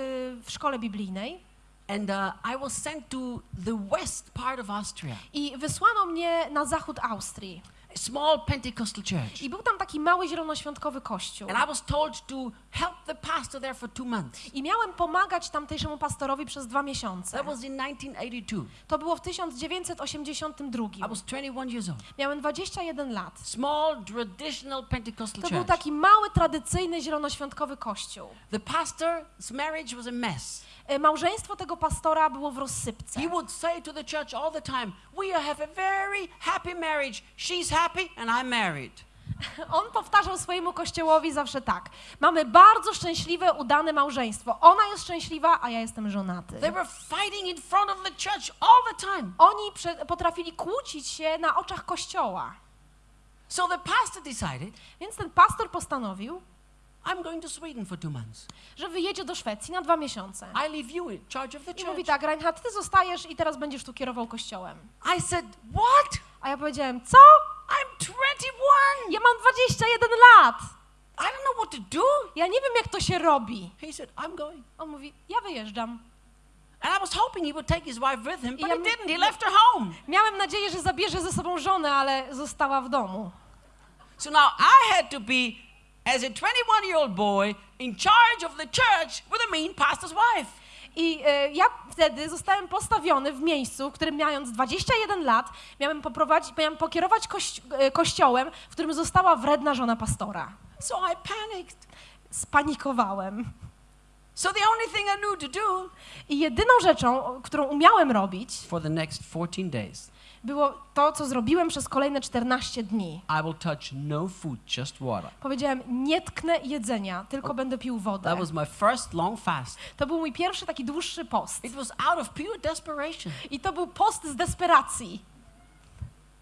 w szkole biblijnej And uh, I was sent to the west part of Austria, i wysłano mnie na zachód Austrii. Small Pentecostal church. I był tam taki mały zielonoświątkowy kościół. And I was told to help the pastor there for two months. I miałem pomagać tamtejszemu pastorowi przez dwa miesiące. That was in 1982. To było w 1982. I was 21 years old. Miałem 21 lat. Small, traditional Pentecostal To był church. taki mały, tradycyjny, zielonoświątkowy kościół. The pastor's marriage was a mess. E, Małżeństwo tego pastora było w rozsypce. He would say to the church all the time, We have a very happy marriage. She's happy and I'm married. On powtarzał swojemu kościołowi zawsze tak. Mamy bardzo szczęśliwe, udane małżeństwo. Ona jest szczęśliwa, a ja jestem żonaty. They were fighting in front of the church all the time. Oni potrafili kłócić się na oczach kościoła. So the pastor decided, Więc ten pastor postanowił, I'm going to Sweden for two months. że wyjedzie do Szwecji na dwa miesiące. I leave you in charge of the I mówi church. tak, Reinhard, ty zostajesz i teraz będziesz tu kierował kościołem. I said, What? A ja powiedziałem, co? I'm 21. Ja mam 21 lat. I don't know what to do. Ja nie wiem, jak to się robi. He said, I'm going. On mówi, ja wyjeżdżam. And I was hoping he would take his wife with him, but Ja he didn't. He left her home. Miałem nadzieję, że zabierze ze sobą żonę, ale została w domu. So now I had to be, as a 21 year old boy, in charge of the church with a mean pastor's wife. I e, ja wtedy zostałem postawiony w miejscu, w którym mając 21 lat, miałem, poprowadzić, miałem pokierować kości e, kościołem, w którym została wredna żona pastora. So I panicked. Spanikowałem. So the only thing I knew to do I jedyną rzeczą, którą umiałem robić, for the next 14 days, było to, co zrobiłem przez kolejne 14 dni. I will touch no food, just water. Powiedziałem, nie tknę jedzenia, tylko będę pił wodę. That was my first long fast. To był mój pierwszy taki dłuższy post. It was out of pure desperation. I to był post z desperacji.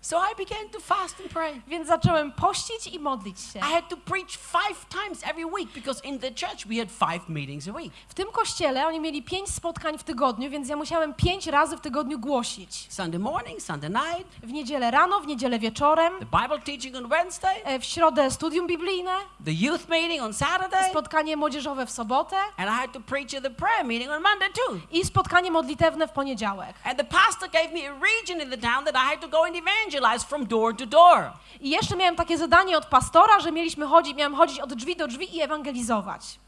So I began to fast and pray. Więc zacząłem pościć i modlić się. I had to preach five times every week because in the church we had five meetings a week. W tym kościele oni mieli pięć spotkań w tygodniu, więc ja musiałem pięć razy w tygodniu głosić. Sunday morning, Sunday night, W niedzielę rano, w niedzielę wieczorem, the Bible teaching on Wednesday, e, w środę studium biblijne, the youth meeting on Saturday, spotkanie młodzieżowe w sobotę and I had to preach at the prayer meeting on Monday too. i spotkanie modlitewne w poniedziałek. And the pastor gave me a region in the town that I had to go and evangelize from door to door. I jeszcze miałem takie zadanie od pastora, że mieliśmy chodzić, miałem chodzić od drzwi do drzwi i ewangelizować.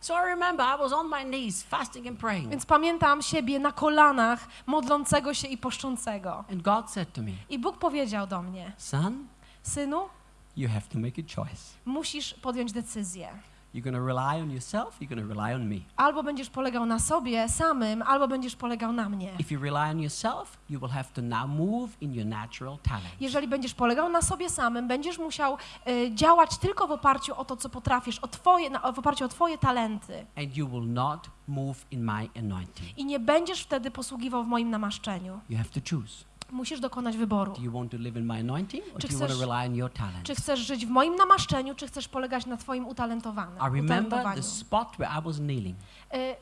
So I remember I was on my knees fasting and praying. Więc pamiętam siebie na kolanach, modlącego się i poszczącego. And God said to me, I Bóg powiedział do mnie, Son, synu, you have to make a choice. musisz podjąć decyzję. You're to rely on yourself, you're to rely on me. Albo będziesz polegał na sobie samym, albo będziesz polegał na mnie. If you rely on yourself, you will have to now move in your natural talent. Jeżeli będziesz polegał na sobie samym, będziesz musiał y, działać tylko w oparciu o to, co potrafisz, o twoje, na, w oparciu o Twoje talenty. And you will not move in my anointing. I nie będziesz wtedy posługiwał w moim namaszczeniu. You have to choose. Musisz dokonać wyboru. Czy chcesz-? Czy żyć w moim namaszczeniu, czy chcesz polegać na Twoim utalentowanym? I remember utalentowaniu? the spot where I was kneeling. Y,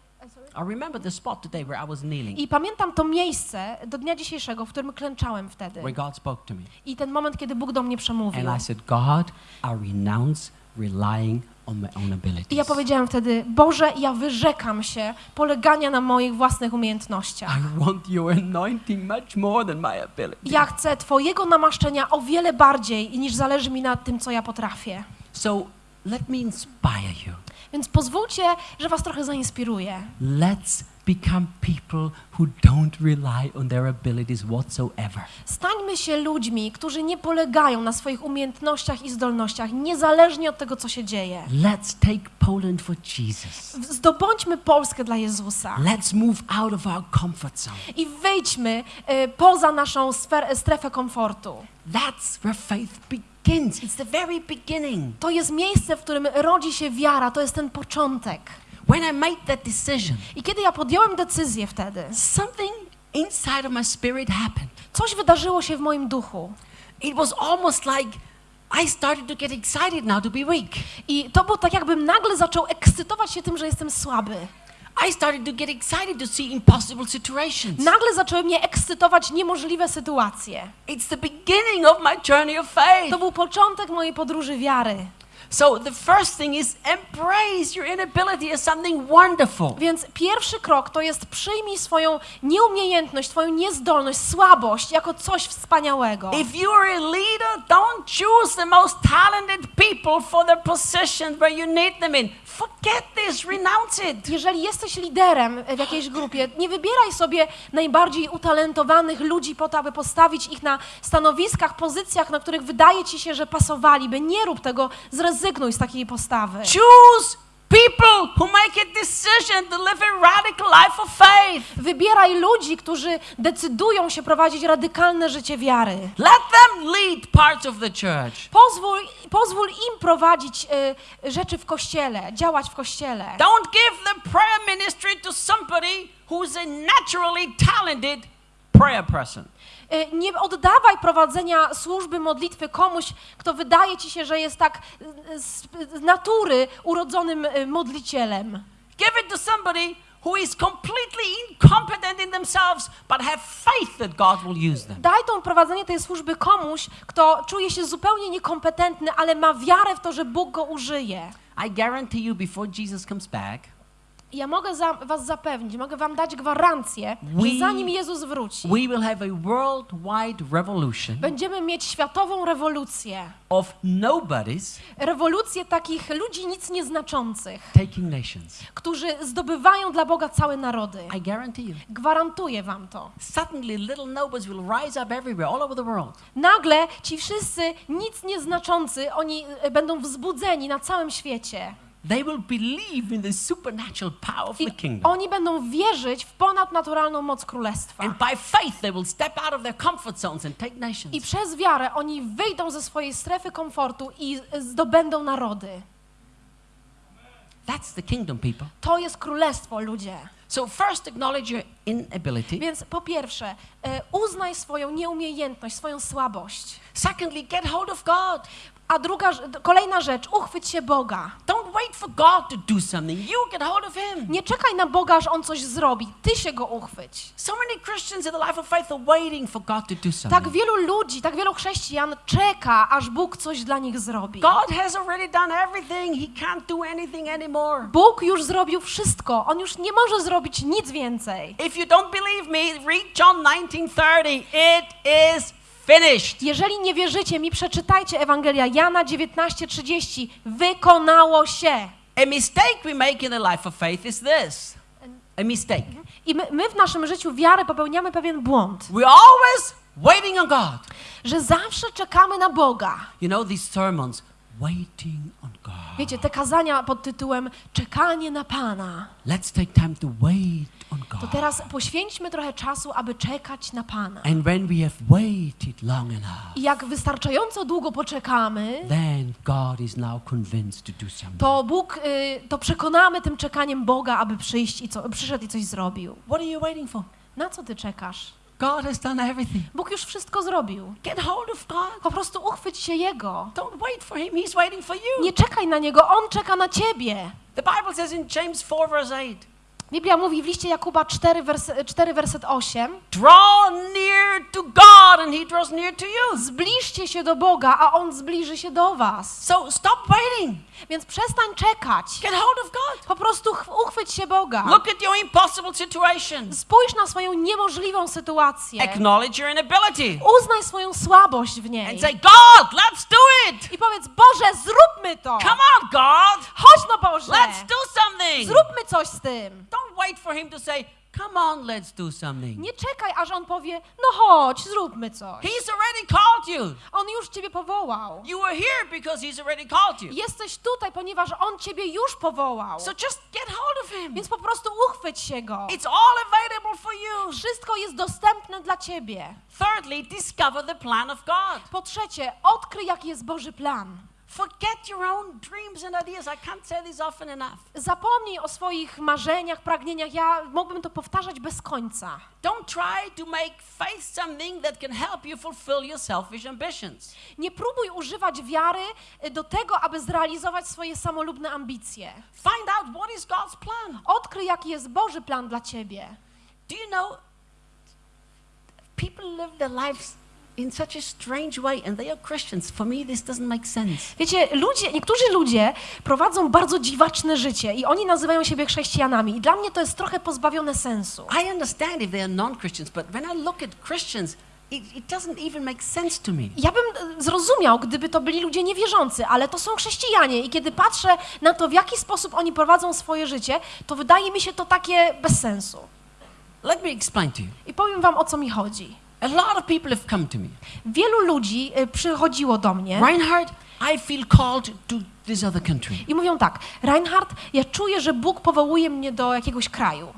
I remember the spot today where I was kneeling, I pamiętam to miejsce do dnia dzisiejszego, w którym klęczałem wtedy. where God spoke to me. I ten moment, kiedy Bóg do mnie przemówił. And I said, God, I renounce relying on my own abilities. I ja powiedziałam wtedy, Boże, ja wyrzekam się polegania na moich własnych umiejętnościach. I want your anointing much more than my ability. Ja chcę Twojego namaszczenia o wiele bardziej niż zależy mi na tym, co ja potrafię. So let me inspire you. Więc pozwólcie, że Was trochę zainspiruję. Let's become people who don't rely on their abilities whatsoever. Stańmy się ludźmi, którzy nie polegają na swoich umiejętnościach i zdolnościach, niezależnie od tego, co się dzieje. Let's take Poland for Jesus. Zdobądźmy Polskę dla Jezusa Let's move out of our comfort zone. i wyjdźmy e, poza naszą sfer- strefę komfortu. That's where faith begins. It's the very beginning. To jest miejsce, w którym rodzi się wiara, to jest ten początek. When I made that decision, I kiedy ja podjąłem decyzję wtedy, something inside of my spirit happened. coś wydarzyło się w moim duchu. It was almost like I started to get excited now to be weak. I to było tak, jakbym nagle zaczął ekscytować się tym, że jestem słaby. I started to get excited to see impossible situations. Nagle zaczęły mnie ekscytować niemożliwe sytuacje. It's the beginning of my journey of faith. To był początek mojej podróży wiary. So the first thing is embrace your inability as something wonderful. Więc pierwszy krok to jest przyjmij swoją nieumiejętność, swoją niezdolność, słabość jako coś wspaniałego. If you are a leader, don't choose the most talented people for the position where you need them in. Forget this, renounce it. Jeżeli jesteś liderem w jakiejś grupie, nie wybieraj sobie najbardziej utalentowanych ludzi po to, aby postawić ich na stanowiskach, pozycjach, na których wydaje ci się, że pasowaliby. Nie rób tego, zrezygnuj z takiej postawy. Choose people who make a decision to live a radical life of faith. Wybieraj ludzi, którzy decydują się prowadzić radykalne życie wiary. Let them lead parts of the church. Pozwól, pozwól im prowadzić y, rzeczy w kościele, działać w kościele. Don't give the prayer ministry to somebody who's a naturally talented prayer person. Y, Nie oddawaj prowadzenia służby modlitwy komuś, kto wydaje ci się, że jest tak y, z, natury urodzonym y, modlicielem. Give it to somebody who is completely incompetent in themselves, but have faith that God will use them. Daj to prowadzenie tej służby komuś, kto czuje się zupełnie niekompetentny, ale ma wiarę w to, że Bóg go użyje. I guarantee you, before Jesus comes back, Ja mogę za, was zapewnić, mogę wam dać gwarancję, We- że zanim Jezus wróci, we will have a worldwide revolution będziemy mieć światową rewolucję. of nobodies Rewolucję takich ludzi nic nieznaczących, taking nations. którzy zdobywają dla Boga całe narody. I guarantee you. Gwarantuję wam to. Suddenly, little nobodies will rise up everywhere, all over the world. Nagle ci wszyscy nic nieznaczący, oni będą wzbudzeni na całym świecie. They will believe in the supernatural power of I the kingdom. oni będą wierzyć w ponadnaturalną moc królestwa. And by faith, they will step out of their comfort zones and take I nations. przez wiarę oni wyjdą ze swojej strefy komfortu i zdobędą narody. That's the kingdom, people. To jest królestwo, ludzie. So, first, acknowledge your inability. Więc po pierwsze, e, uznaj swoją nieumiejętność, swoją słabość. Secondly, get hold of God. A druga, kolejna rzecz, uchwyć się Boga. Don't wait for God to do something. You get hold of Him. Nie czekaj na Boga, aż On coś zrobi. Ty się Go uchwyć. So many Christians in the life of faith are waiting for God to do Tak something. wielu ludzi, tak wielu chrześcijan czeka, aż Bóg coś dla nich zrobi. God has already done everything. He can't do anything anymore. Bóg już zrobił wszystko. On już nie może zrobić nic więcej. If you don't believe me, read John 19:30. It is finished. Jeżeli nie wierzycie mi, przeczytajcie Ewangelia Jana 19:30. Wykonało się. A mistake we make in the life of faith is this. A mistake. I my, my w naszym życiu wiary popełniamy pewien błąd, We're always waiting on God. że zawsze czekamy na Boga. You know these sermons, waiting on God. Wiecie, te kazania pod tytułem Czekanie na Pana. Let's take time to wait To teraz poświęćmy trochę czasu, aby czekać na Pana. And when we have waited long enough, I jak wystarczająco długo poczekamy, then God is now convinced to do something. to Bóg, y, to przekonamy tym czekaniem Boga, aby przyjść i co, przyszedł i coś zrobił. What are you waiting for? Na co ty czekasz? God has done everything. Bóg już wszystko zrobił. Get hold of God. Po prostu uchwyć się Jego. Don't wait for Him. He's waiting for you. Nie czekaj na Niego, On czeka na ciebie. The Bible says in James 4, verse 8, Biblia mówi w liście Jakuba 4, wers 4 werset 8 Draw near to God and He draws near to you. Zbliżcie się do Boga, a On zbliży się do was. So stop waiting. Więc przestań czekać. Get hold of God. Po prostu ch- uchwyć się Boga. Look at your impossible situation. Spójrz na swoją niemożliwą sytuację. Acknowledge your inability. Uznaj swoją słabość w niej. And say, God, let's do it. I powiedz, Boże, zróbmy to. Come on, God. Chodź no Boże. Let's do something. Zróbmy coś z tym. Don't wait for Him to say, Come on, let's do something. Nie czekaj, aż On powie, no chodź, zróbmy coś. He's already called you. On już ciebie powołał. You are here because He's already called you. Jesteś tutaj, ponieważ On ciebie już powołał. So just get hold of Him. Więc po prostu uchwyć się Go. It's all available for you. Wszystko jest dostępne dla ciebie. Thirdly, discover the plan of God. Po trzecie, odkryj, jaki jest Boży plan. Forget your own dreams and ideas. I can't say this often enough. Zapomnij o swoich marzeniach, pragnieniach. Ja mógłbym to powtarzać bez końca. Don't try to make faith something that can help you fulfill your selfish ambitions. Nie próbuj używać wiary y, do tego, aby zrealizować swoje samolubne ambicje. Find out what is God's plan. Odkryj, jaki jest Boży plan dla ciebie. Do you know people live their lives in such a strange way and they are Christians. For me this doesn't make sense. Wiecie, ludzie, niektórzy ludzie prowadzą bardzo dziwaczne życie i oni nazywają siebie chrześcijanami. I dla mnie to jest trochę pozbawione sensu. I understand if they are non-Christians, but when I look at Christians, it, it doesn't even make sense to me. Ja bym e, zrozumiał, gdyby to byli ludzie niewierzący, ale to są chrześcijanie i kiedy patrzę na to, w jaki sposób oni prowadzą swoje życie, to wydaje mi się to takie bez sensu. Let me explain to you. I powiem wam, o co mi chodzi. A lot of people have come to me. Wielu ludzi y, przychodziło do mnie Reinhard, I feel called to this other country. i mówią tak, Reinhard, ja czuję, że Bóg powołuje mnie do jakiegoś kraju.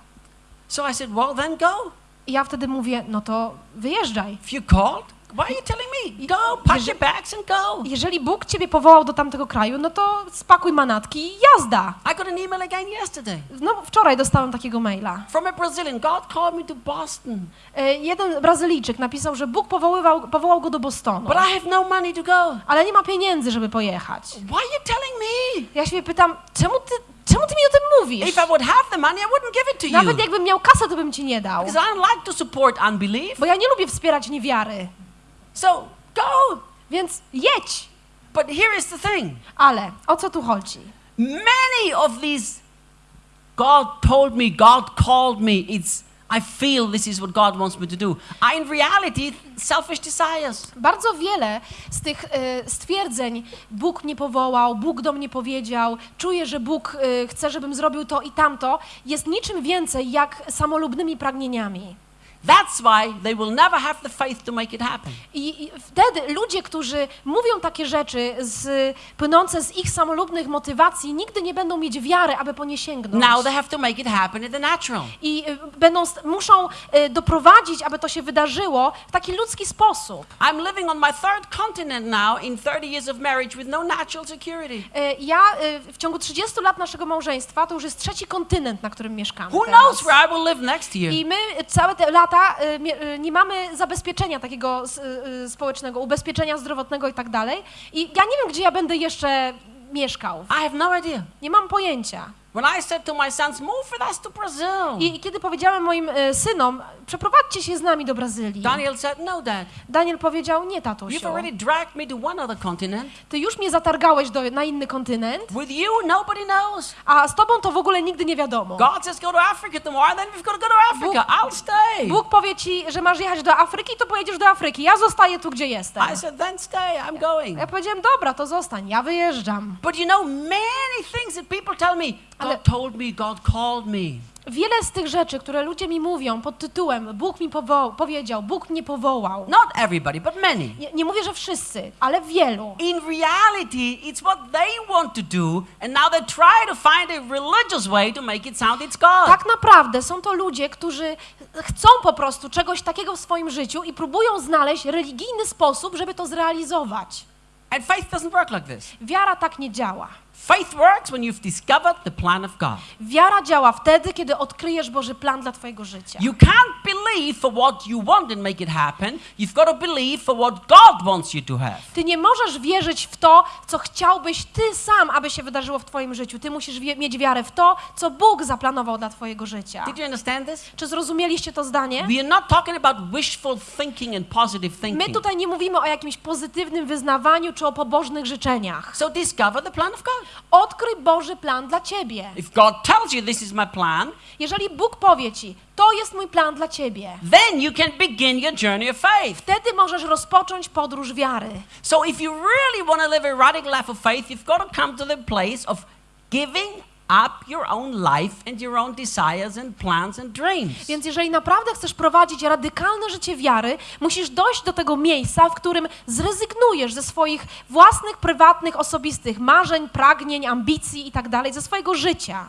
So I said, well, then go. I ja wtedy mówię, no to wyjeżdżaj. If you're called, why are you telling me? Go, pack your bags and go. Jeżeli Bóg ciebie powołał do tamtego kraju, no to spakuj manatki i jazda. I got an email again yesterday No wczoraj dostałem takiego maila. from a Brazilian. God called me to Boston, E, Jeden Brazylijczyk napisał, że Bóg powoływał, powołał go do Bostonu, but I have no money to go. ale nie ma pieniędzy, żeby pojechać. Why are you telling me? Ja się pytam, czemu ty, czemu ty mi o tym mówisz? If I would have the money, I wouldn't give it to Nawet you. jakbym miał kasę, to bym ci nie dał. Because I don't like to support unbelief. Bo ja nie lubię wspierać niewiary. So go. Więc jedź. But here is the thing Ale o co tu chodzi? many of these God told me, God called me, it's I feel this is what God wants me to do. Are in reality selfish desires. Bardzo wiele z tych e, stwierdzeń Bóg mnie powołał, Bóg do mnie powiedział, czuję, że Bóg e, chce, żebym zrobił to i tamto, jest niczym więcej jak samolubnymi pragnieniami. That's why they will never have the faith to make it happen. I, I wtedy ludzie, którzy mówią takie rzeczy z, płynące z ich samolubnych motywacji, nigdy nie będą mieć wiary, aby po nie sięgnąć. Now they have to make it happen in the natural. I y, będą, muszą y, doprowadzić, aby to się wydarzyło w taki ludzki sposób. I'm living on my third continent now in 30 years of marriage with no natural security. Y, Ja w ciągu 30 lat naszego małżeństwa to już jest trzeci kontynent, na którym mieszkamy. Who teraz. knows where I will live next year? I my całe te lata y, mie- y, nie mamy zabezpieczenia takiego y, y, społecznego, ubezpieczenia zdrowotnego i tak dalej. I ja nie wiem, gdzie ja będę jeszcze mieszkał. I have no idea. Nie mam pojęcia. When I said to my sons, move with us to Brazil, I, i kiedy powiedziałem moim y, synom, przeprowadźcie się z nami do Brazylii, Daniel said, no, Dad. Daniel powiedział, nie You've tatusiu, already dragged me to one other continent. ty już mnie zatargałeś do, na inny kontynent, With you, nobody knows. a z tobą to w ogóle nigdy nie wiadomo. God says go to Africa tomorrow, then we've got to go to Africa. I'll stay. Bóg powie ci, że masz jechać do Afryki, to pojedziesz do Afryki. Ja zostaję tu, gdzie jestem. I said, then stay. I'm going. Ja powiedziałem, dobra, to zostań, ja wyjeżdżam. But you know, many things that people tell me, God told me, God called me. Wiele z tych rzeczy, które ludzie mi mówią pod tytułem Bóg mi powo- powiedział, Bóg mnie powołał. Not everybody, but many. Nie, nie mówię, że wszyscy, ale wielu. In reality, it's what they want to do, and now they try to find a religious way to make it sound it's God. Tak naprawdę są to ludzie, którzy chcą po prostu czegoś takiego w swoim życiu i próbują znaleźć religijny sposób, żeby to zrealizować. And faith doesn't work like this. Wiara tak nie działa. Faith works when you've discovered the plan of God. Wiara działa wtedy, kiedy odkryjesz Boży plan dla twojego życia. You can't believe for what you want and make it happen. You've got to believe for what God wants you to have. Ty nie możesz wierzyć w to, co chciałbyś ty sam, aby się wydarzyło w twoim życiu. Ty musisz mieć wiarę w to, co Bóg zaplanował dla twojego życia. Did you understand this? Czy zrozumieliście to zdanie? We are not talking about wishful thinking and positive My thinking. tutaj nie mówimy o jakimś pozytywnym wyznawaniu czy o pobożnych życzeniach. So discover the plan of God. Odkryj Boży plan dla ciebie. If God tells you this is my plan, Jeżeli Bóg powie ci, to jest mój plan dla ciebie, then you can begin your journey of faith. wtedy możesz rozpocząć podróż wiary. So if you really want to live a radical life of faith, you've got to come to the place of giving up your own life and your own desires and plans and dreams. Więc jeżeli naprawdę chcesz prowadzić radykalne życie wiary, musisz dojść do tego miejsca, w którym zrezygnujesz ze swoich własnych, prywatnych, osobistych marzeń, pragnień, ambicji itd., ze swojego życia.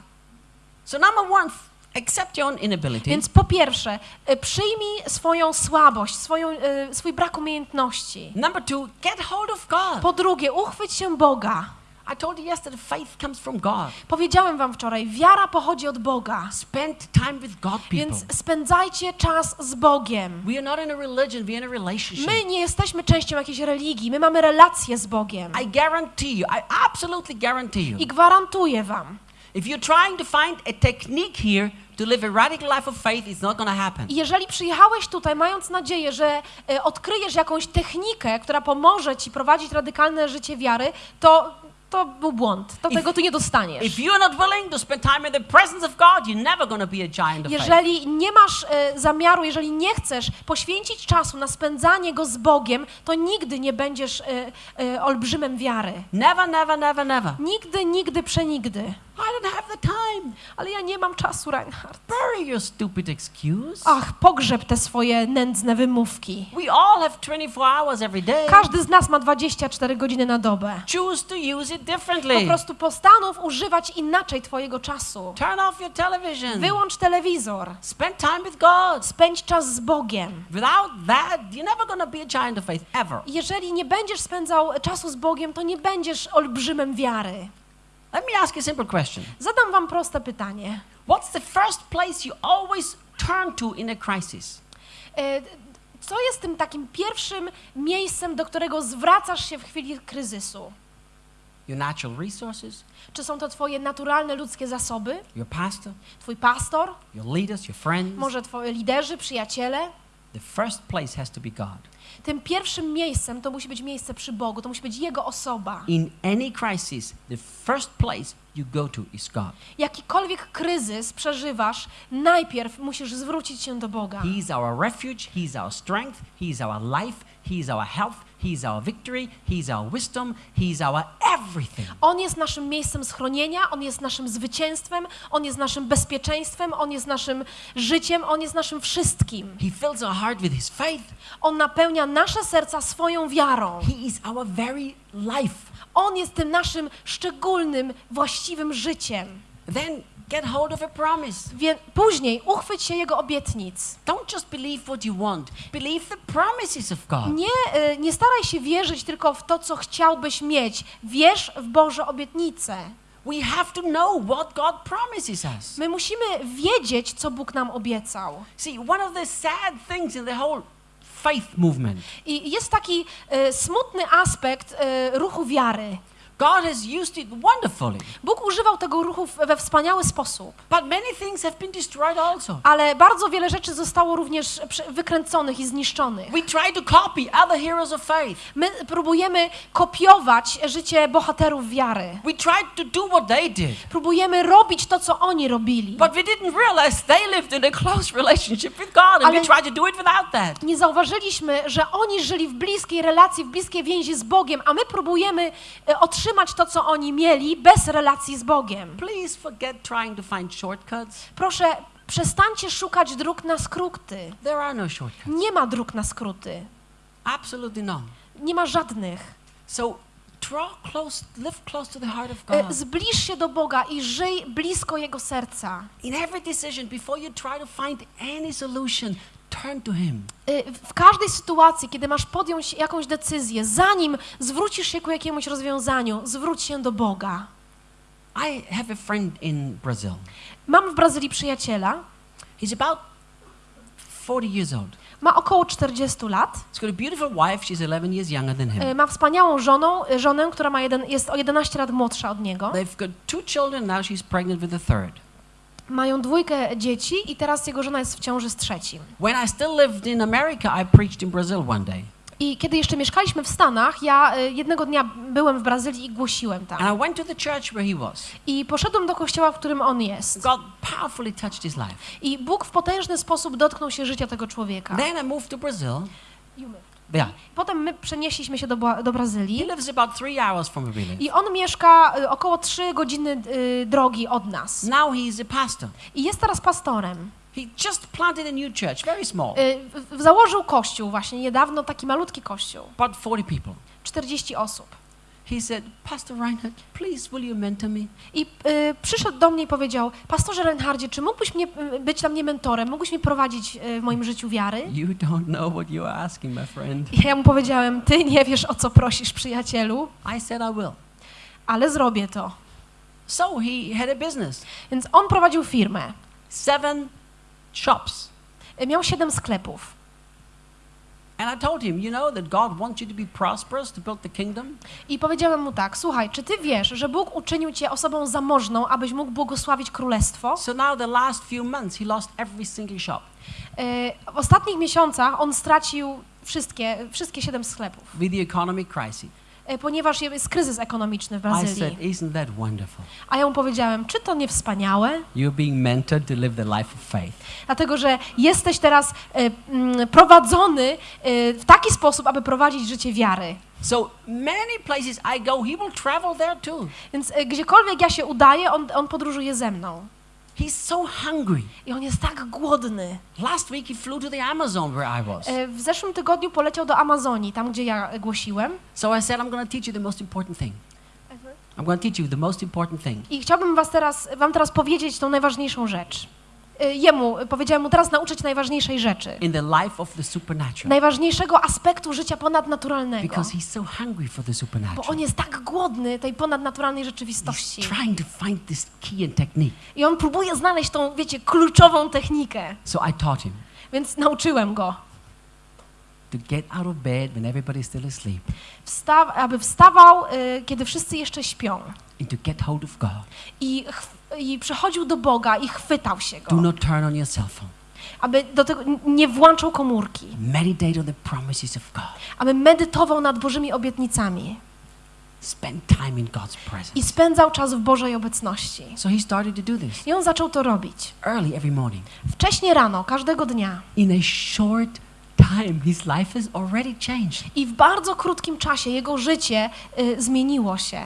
So number one, accept your own inability. Więc po pierwsze, y, przyjmij swoją słabość, swoją, y, swój brak umiejętności. Number two, get hold of God. Po drugie, uchwyć się Boga. I told you yesterday, faith comes from God. Powiedziałem wam wczoraj, wiara pochodzi od Boga. Spend time with God, people. Więc spędzajcie czas z Bogiem. We are not in a religion, we are in a relationship. My nie jesteśmy częścią jakiejś religii, my mamy relacje z Bogiem. I guarantee you, I absolutely guarantee you, I gwarantuję wam, if you're trying to find a technique here to live a radical life of faith, it's not to happen. Jeżeli przyjechałeś tutaj mając nadzieję, że e, odkryjesz jakąś technikę, która pomoże ci prowadzić radykalne życie wiary, to to był błąd. To If- tego tu nie dostaniesz. If you're not willing to spend time in the presence of God, you're never going to be a giant of faith. Jeżeli nie masz e, zamiaru, jeżeli nie chcesz poświęcić czasu na spędzanie go z Bogiem, to nigdy nie będziesz e, e, olbrzymem wiary. Never, never, never, never. Nigdy, nigdy, przenigdy. I don't have the time. Ale ja nie mam czasu, Reinhard. Bury your stupid excuse. Ach, pogrzeb te swoje nędzne wymówki. We all have 24 hours every day. Każdy z nas ma 24 godziny na dobę. Choose to use it Po differently. prostu postanów używać inaczej twojego czasu. Turn off your television. Wyłącz telewizor. Spend time with God. Spędź czas z Bogiem. Without that, you're never to be a giant of faith ever. Jeżeli nie będziesz spędzał czasu z Bogiem, to nie będziesz olbrzymem wiary. Let me ask you a simple question. Zadam wam proste pytanie. What's the first place you always turn to in a crisis? E, Co jest tym takim pierwszym miejscem, do którego zwracasz się w chwili kryzysu? Your natural resources, Czy są to twoje naturalne ludzkie zasoby? your pastor, Twój pastor? your leaders, your friends? Może twoi liderzy, przyjaciele? The first place has to be God. Tym pierwszym miejscem to musi być miejsce przy Bogu, to musi być Jego osoba. In any crisis, the first place you go to is God. Jakikolwiek kryzys przeżywasz, najpierw musisz zwrócić się do Boga. He's our refuge, He's our strength, He's our life, He's our health, He's our victory, He's our wisdom, He's our everything. On jest naszym miejscem schronienia, On jest naszym zwycięstwem, On jest naszym bezpieczeństwem, On jest naszym życiem, On jest naszym wszystkim. He fills our heart with His faith. On napełnia nasze serca swoją wiarą. He is our very life. On jest tym naszym szczególnym, właściwym życiem. Then get hold of a promise. Wie, później uchwyć się Jego obietnic. Don't just believe what you want, believe the promises of God. Nie, y, nie staraj się wierzyć tylko w to, co chciałbyś mieć. Wierz w Boże obietnice. We have to know what God promises us. My musimy wiedzieć, co Bóg nam obiecał. See, one of the sad things in the whole faith movement, I jest taki y, smutny aspekt y, ruchu wiary. God has used it wonderfully, Bóg używał tego ruchu we wspaniały sposób, but many things have been destroyed also. ale bardzo wiele rzeczy zostało również wykręconych i zniszczonych. We try to copy other heroes of faith. My próbujemy kopiować życie bohaterów wiary. We tried to do what they did, Próbujemy robić to, co oni robili. but we didn't realize they lived in a close relationship with God, and we tried to do it without that. Nie zauważyliśmy, że oni żyli w bliskiej relacji, w bliskiej więzi z Bogiem, a my próbujemy e, otrzymać to, co oni mieli, bez relacji z Bogiem. Please forget trying to find shortcuts. Proszę, przestańcie szukać dróg na skróty. There are no shortcuts. Nie ma dróg na skróty. Absolutely none. Nie ma żadnych. So draw close, live close to the heart of E, God. Zbliż się do Boga i żyj blisko Jego serca. In every decision, before you try to find any solution, turn to Him. E, W każdej sytuacji, kiedy masz podjąć jakąś decyzję, zanim zwrócisz się ku jakiemuś rozwiązaniu, zwróć się do Boga. I have a friend in Brazil. Mam w Brazylii przyjaciela. He's about 40 years old. Ma około 40 lat. He's got a beautiful wife. She's 11 years younger than him. Y, Ma wspaniałą żonę, y, żonę która ma jeden, jest o 11 lat młodsza od niego. They've got two children. Now she's pregnant with a third. Mają dwójkę dzieci i teraz jego żona jest w ciąży z trzecim. When I still lived in America, I preached in Brazil one day. I kiedy jeszcze mieszkaliśmy w Stanach, ja y, jednego dnia byłem w Brazylii i głosiłem tam. And I went to the church where he was. I poszedłem do kościoła, w którym on jest. God powerfully touched his life. I Bóg w potężny sposób dotknął się życia tego człowieka. Then I moved to Brazil. Yeah. Potem my przenieśliśmy się do, do He Brazylii. lives about three hours from. I on mieszka y, około 3 godziny y, drogi od nas. Now he's a pastor. I jest teraz pastorem. He just planted a new church, very small, Y, założył kościół właśnie niedawno, taki malutki kościół. about 40 people. 40 osób. He said, Pastor Reinhardt, please will you mentor me? I y, przyszedł do mnie i powiedział, pastorze Reinhardzie, czy mógłbyś mnie, y, być dla mnie mentorem, mógłbyś mnie prowadzić y, w moim życiu wiary? You don't know what you are asking, my friend. I ja mu powiedziałem, ty nie wiesz o co prosisz, przyjacielu, I said I will. ale zrobię to. So he had a business, Więc on prowadził firmę. seven shops. Y, Miał siedem sklepów. And I told him, you know that God wants you to be prosperous to build the kingdom? I powiedziałem mu tak, słuchaj, czy ty wiesz, że Bóg uczynił cię osobą zamożną, abyś mógł błogosławić królestwo? So now the last few months, he lost every single shop Y, W ostatnich miesiącach on stracił wszystkie, wszystkie siedem sklepów, with the economic crisis. Y, ponieważ jest kryzys ekonomiczny w I said, Brazylii. isn't that wonderful? A ja mu powiedziałem, czy to nie wspaniałe? You're being mentored to live the life of faith. Dlatego, że jesteś teraz y, mm, prowadzony y, w taki sposób, aby prowadzić życie wiary. So many places I go, he will travel there too. Więc gdziekolwiek ja się udaję, on, on podróżuje ze mną. He's so hungry. I on jest tak głodny. Last week he flew to the Amazon where I was. Y, W zeszłym tygodniu poleciał do Amazonii, tam gdzie ja głosiłem. So I said, I'm going to teach you the most important thing. I'm going to teach you the most important thing. I chciałbym was teraz, wam teraz powiedzieć tą najważniejszą rzecz. Y, Jemu, powiedziałem mu teraz nauczyć najważniejszej rzeczy. In the life of the supernatural. Najważniejszego aspektu życia ponadnaturalnego. Because he's so hungry for the Bo supernatural. on jest tak głodny tej ponadnaturalnej He's rzeczywistości. trying to find this key and technique. I on próbuje znaleźć tą, wiecie, kluczową technikę. So I taught him Więc nauczyłem go, to get out of bed when everybody's still asleep wsta- aby wstawał, y, kiedy wszyscy jeszcze śpią. and to get hold of God. I, chw- I przychodził do Boga i chwytał się Do go. not turn on your cell phone. Aby do tego nie włączał komórki. Meditate on the promises of God. Aby medytował nad Bożymi obietnicami. Spend time in God's I presence. spędzał czas w Bożej obecności. So he started to do this I on zaczął to robić. early every morning. Wcześnie rano, każdego dnia. In a short time, his life has already changed. I w bardzo krótkim czasie jego życie y, zmieniło się.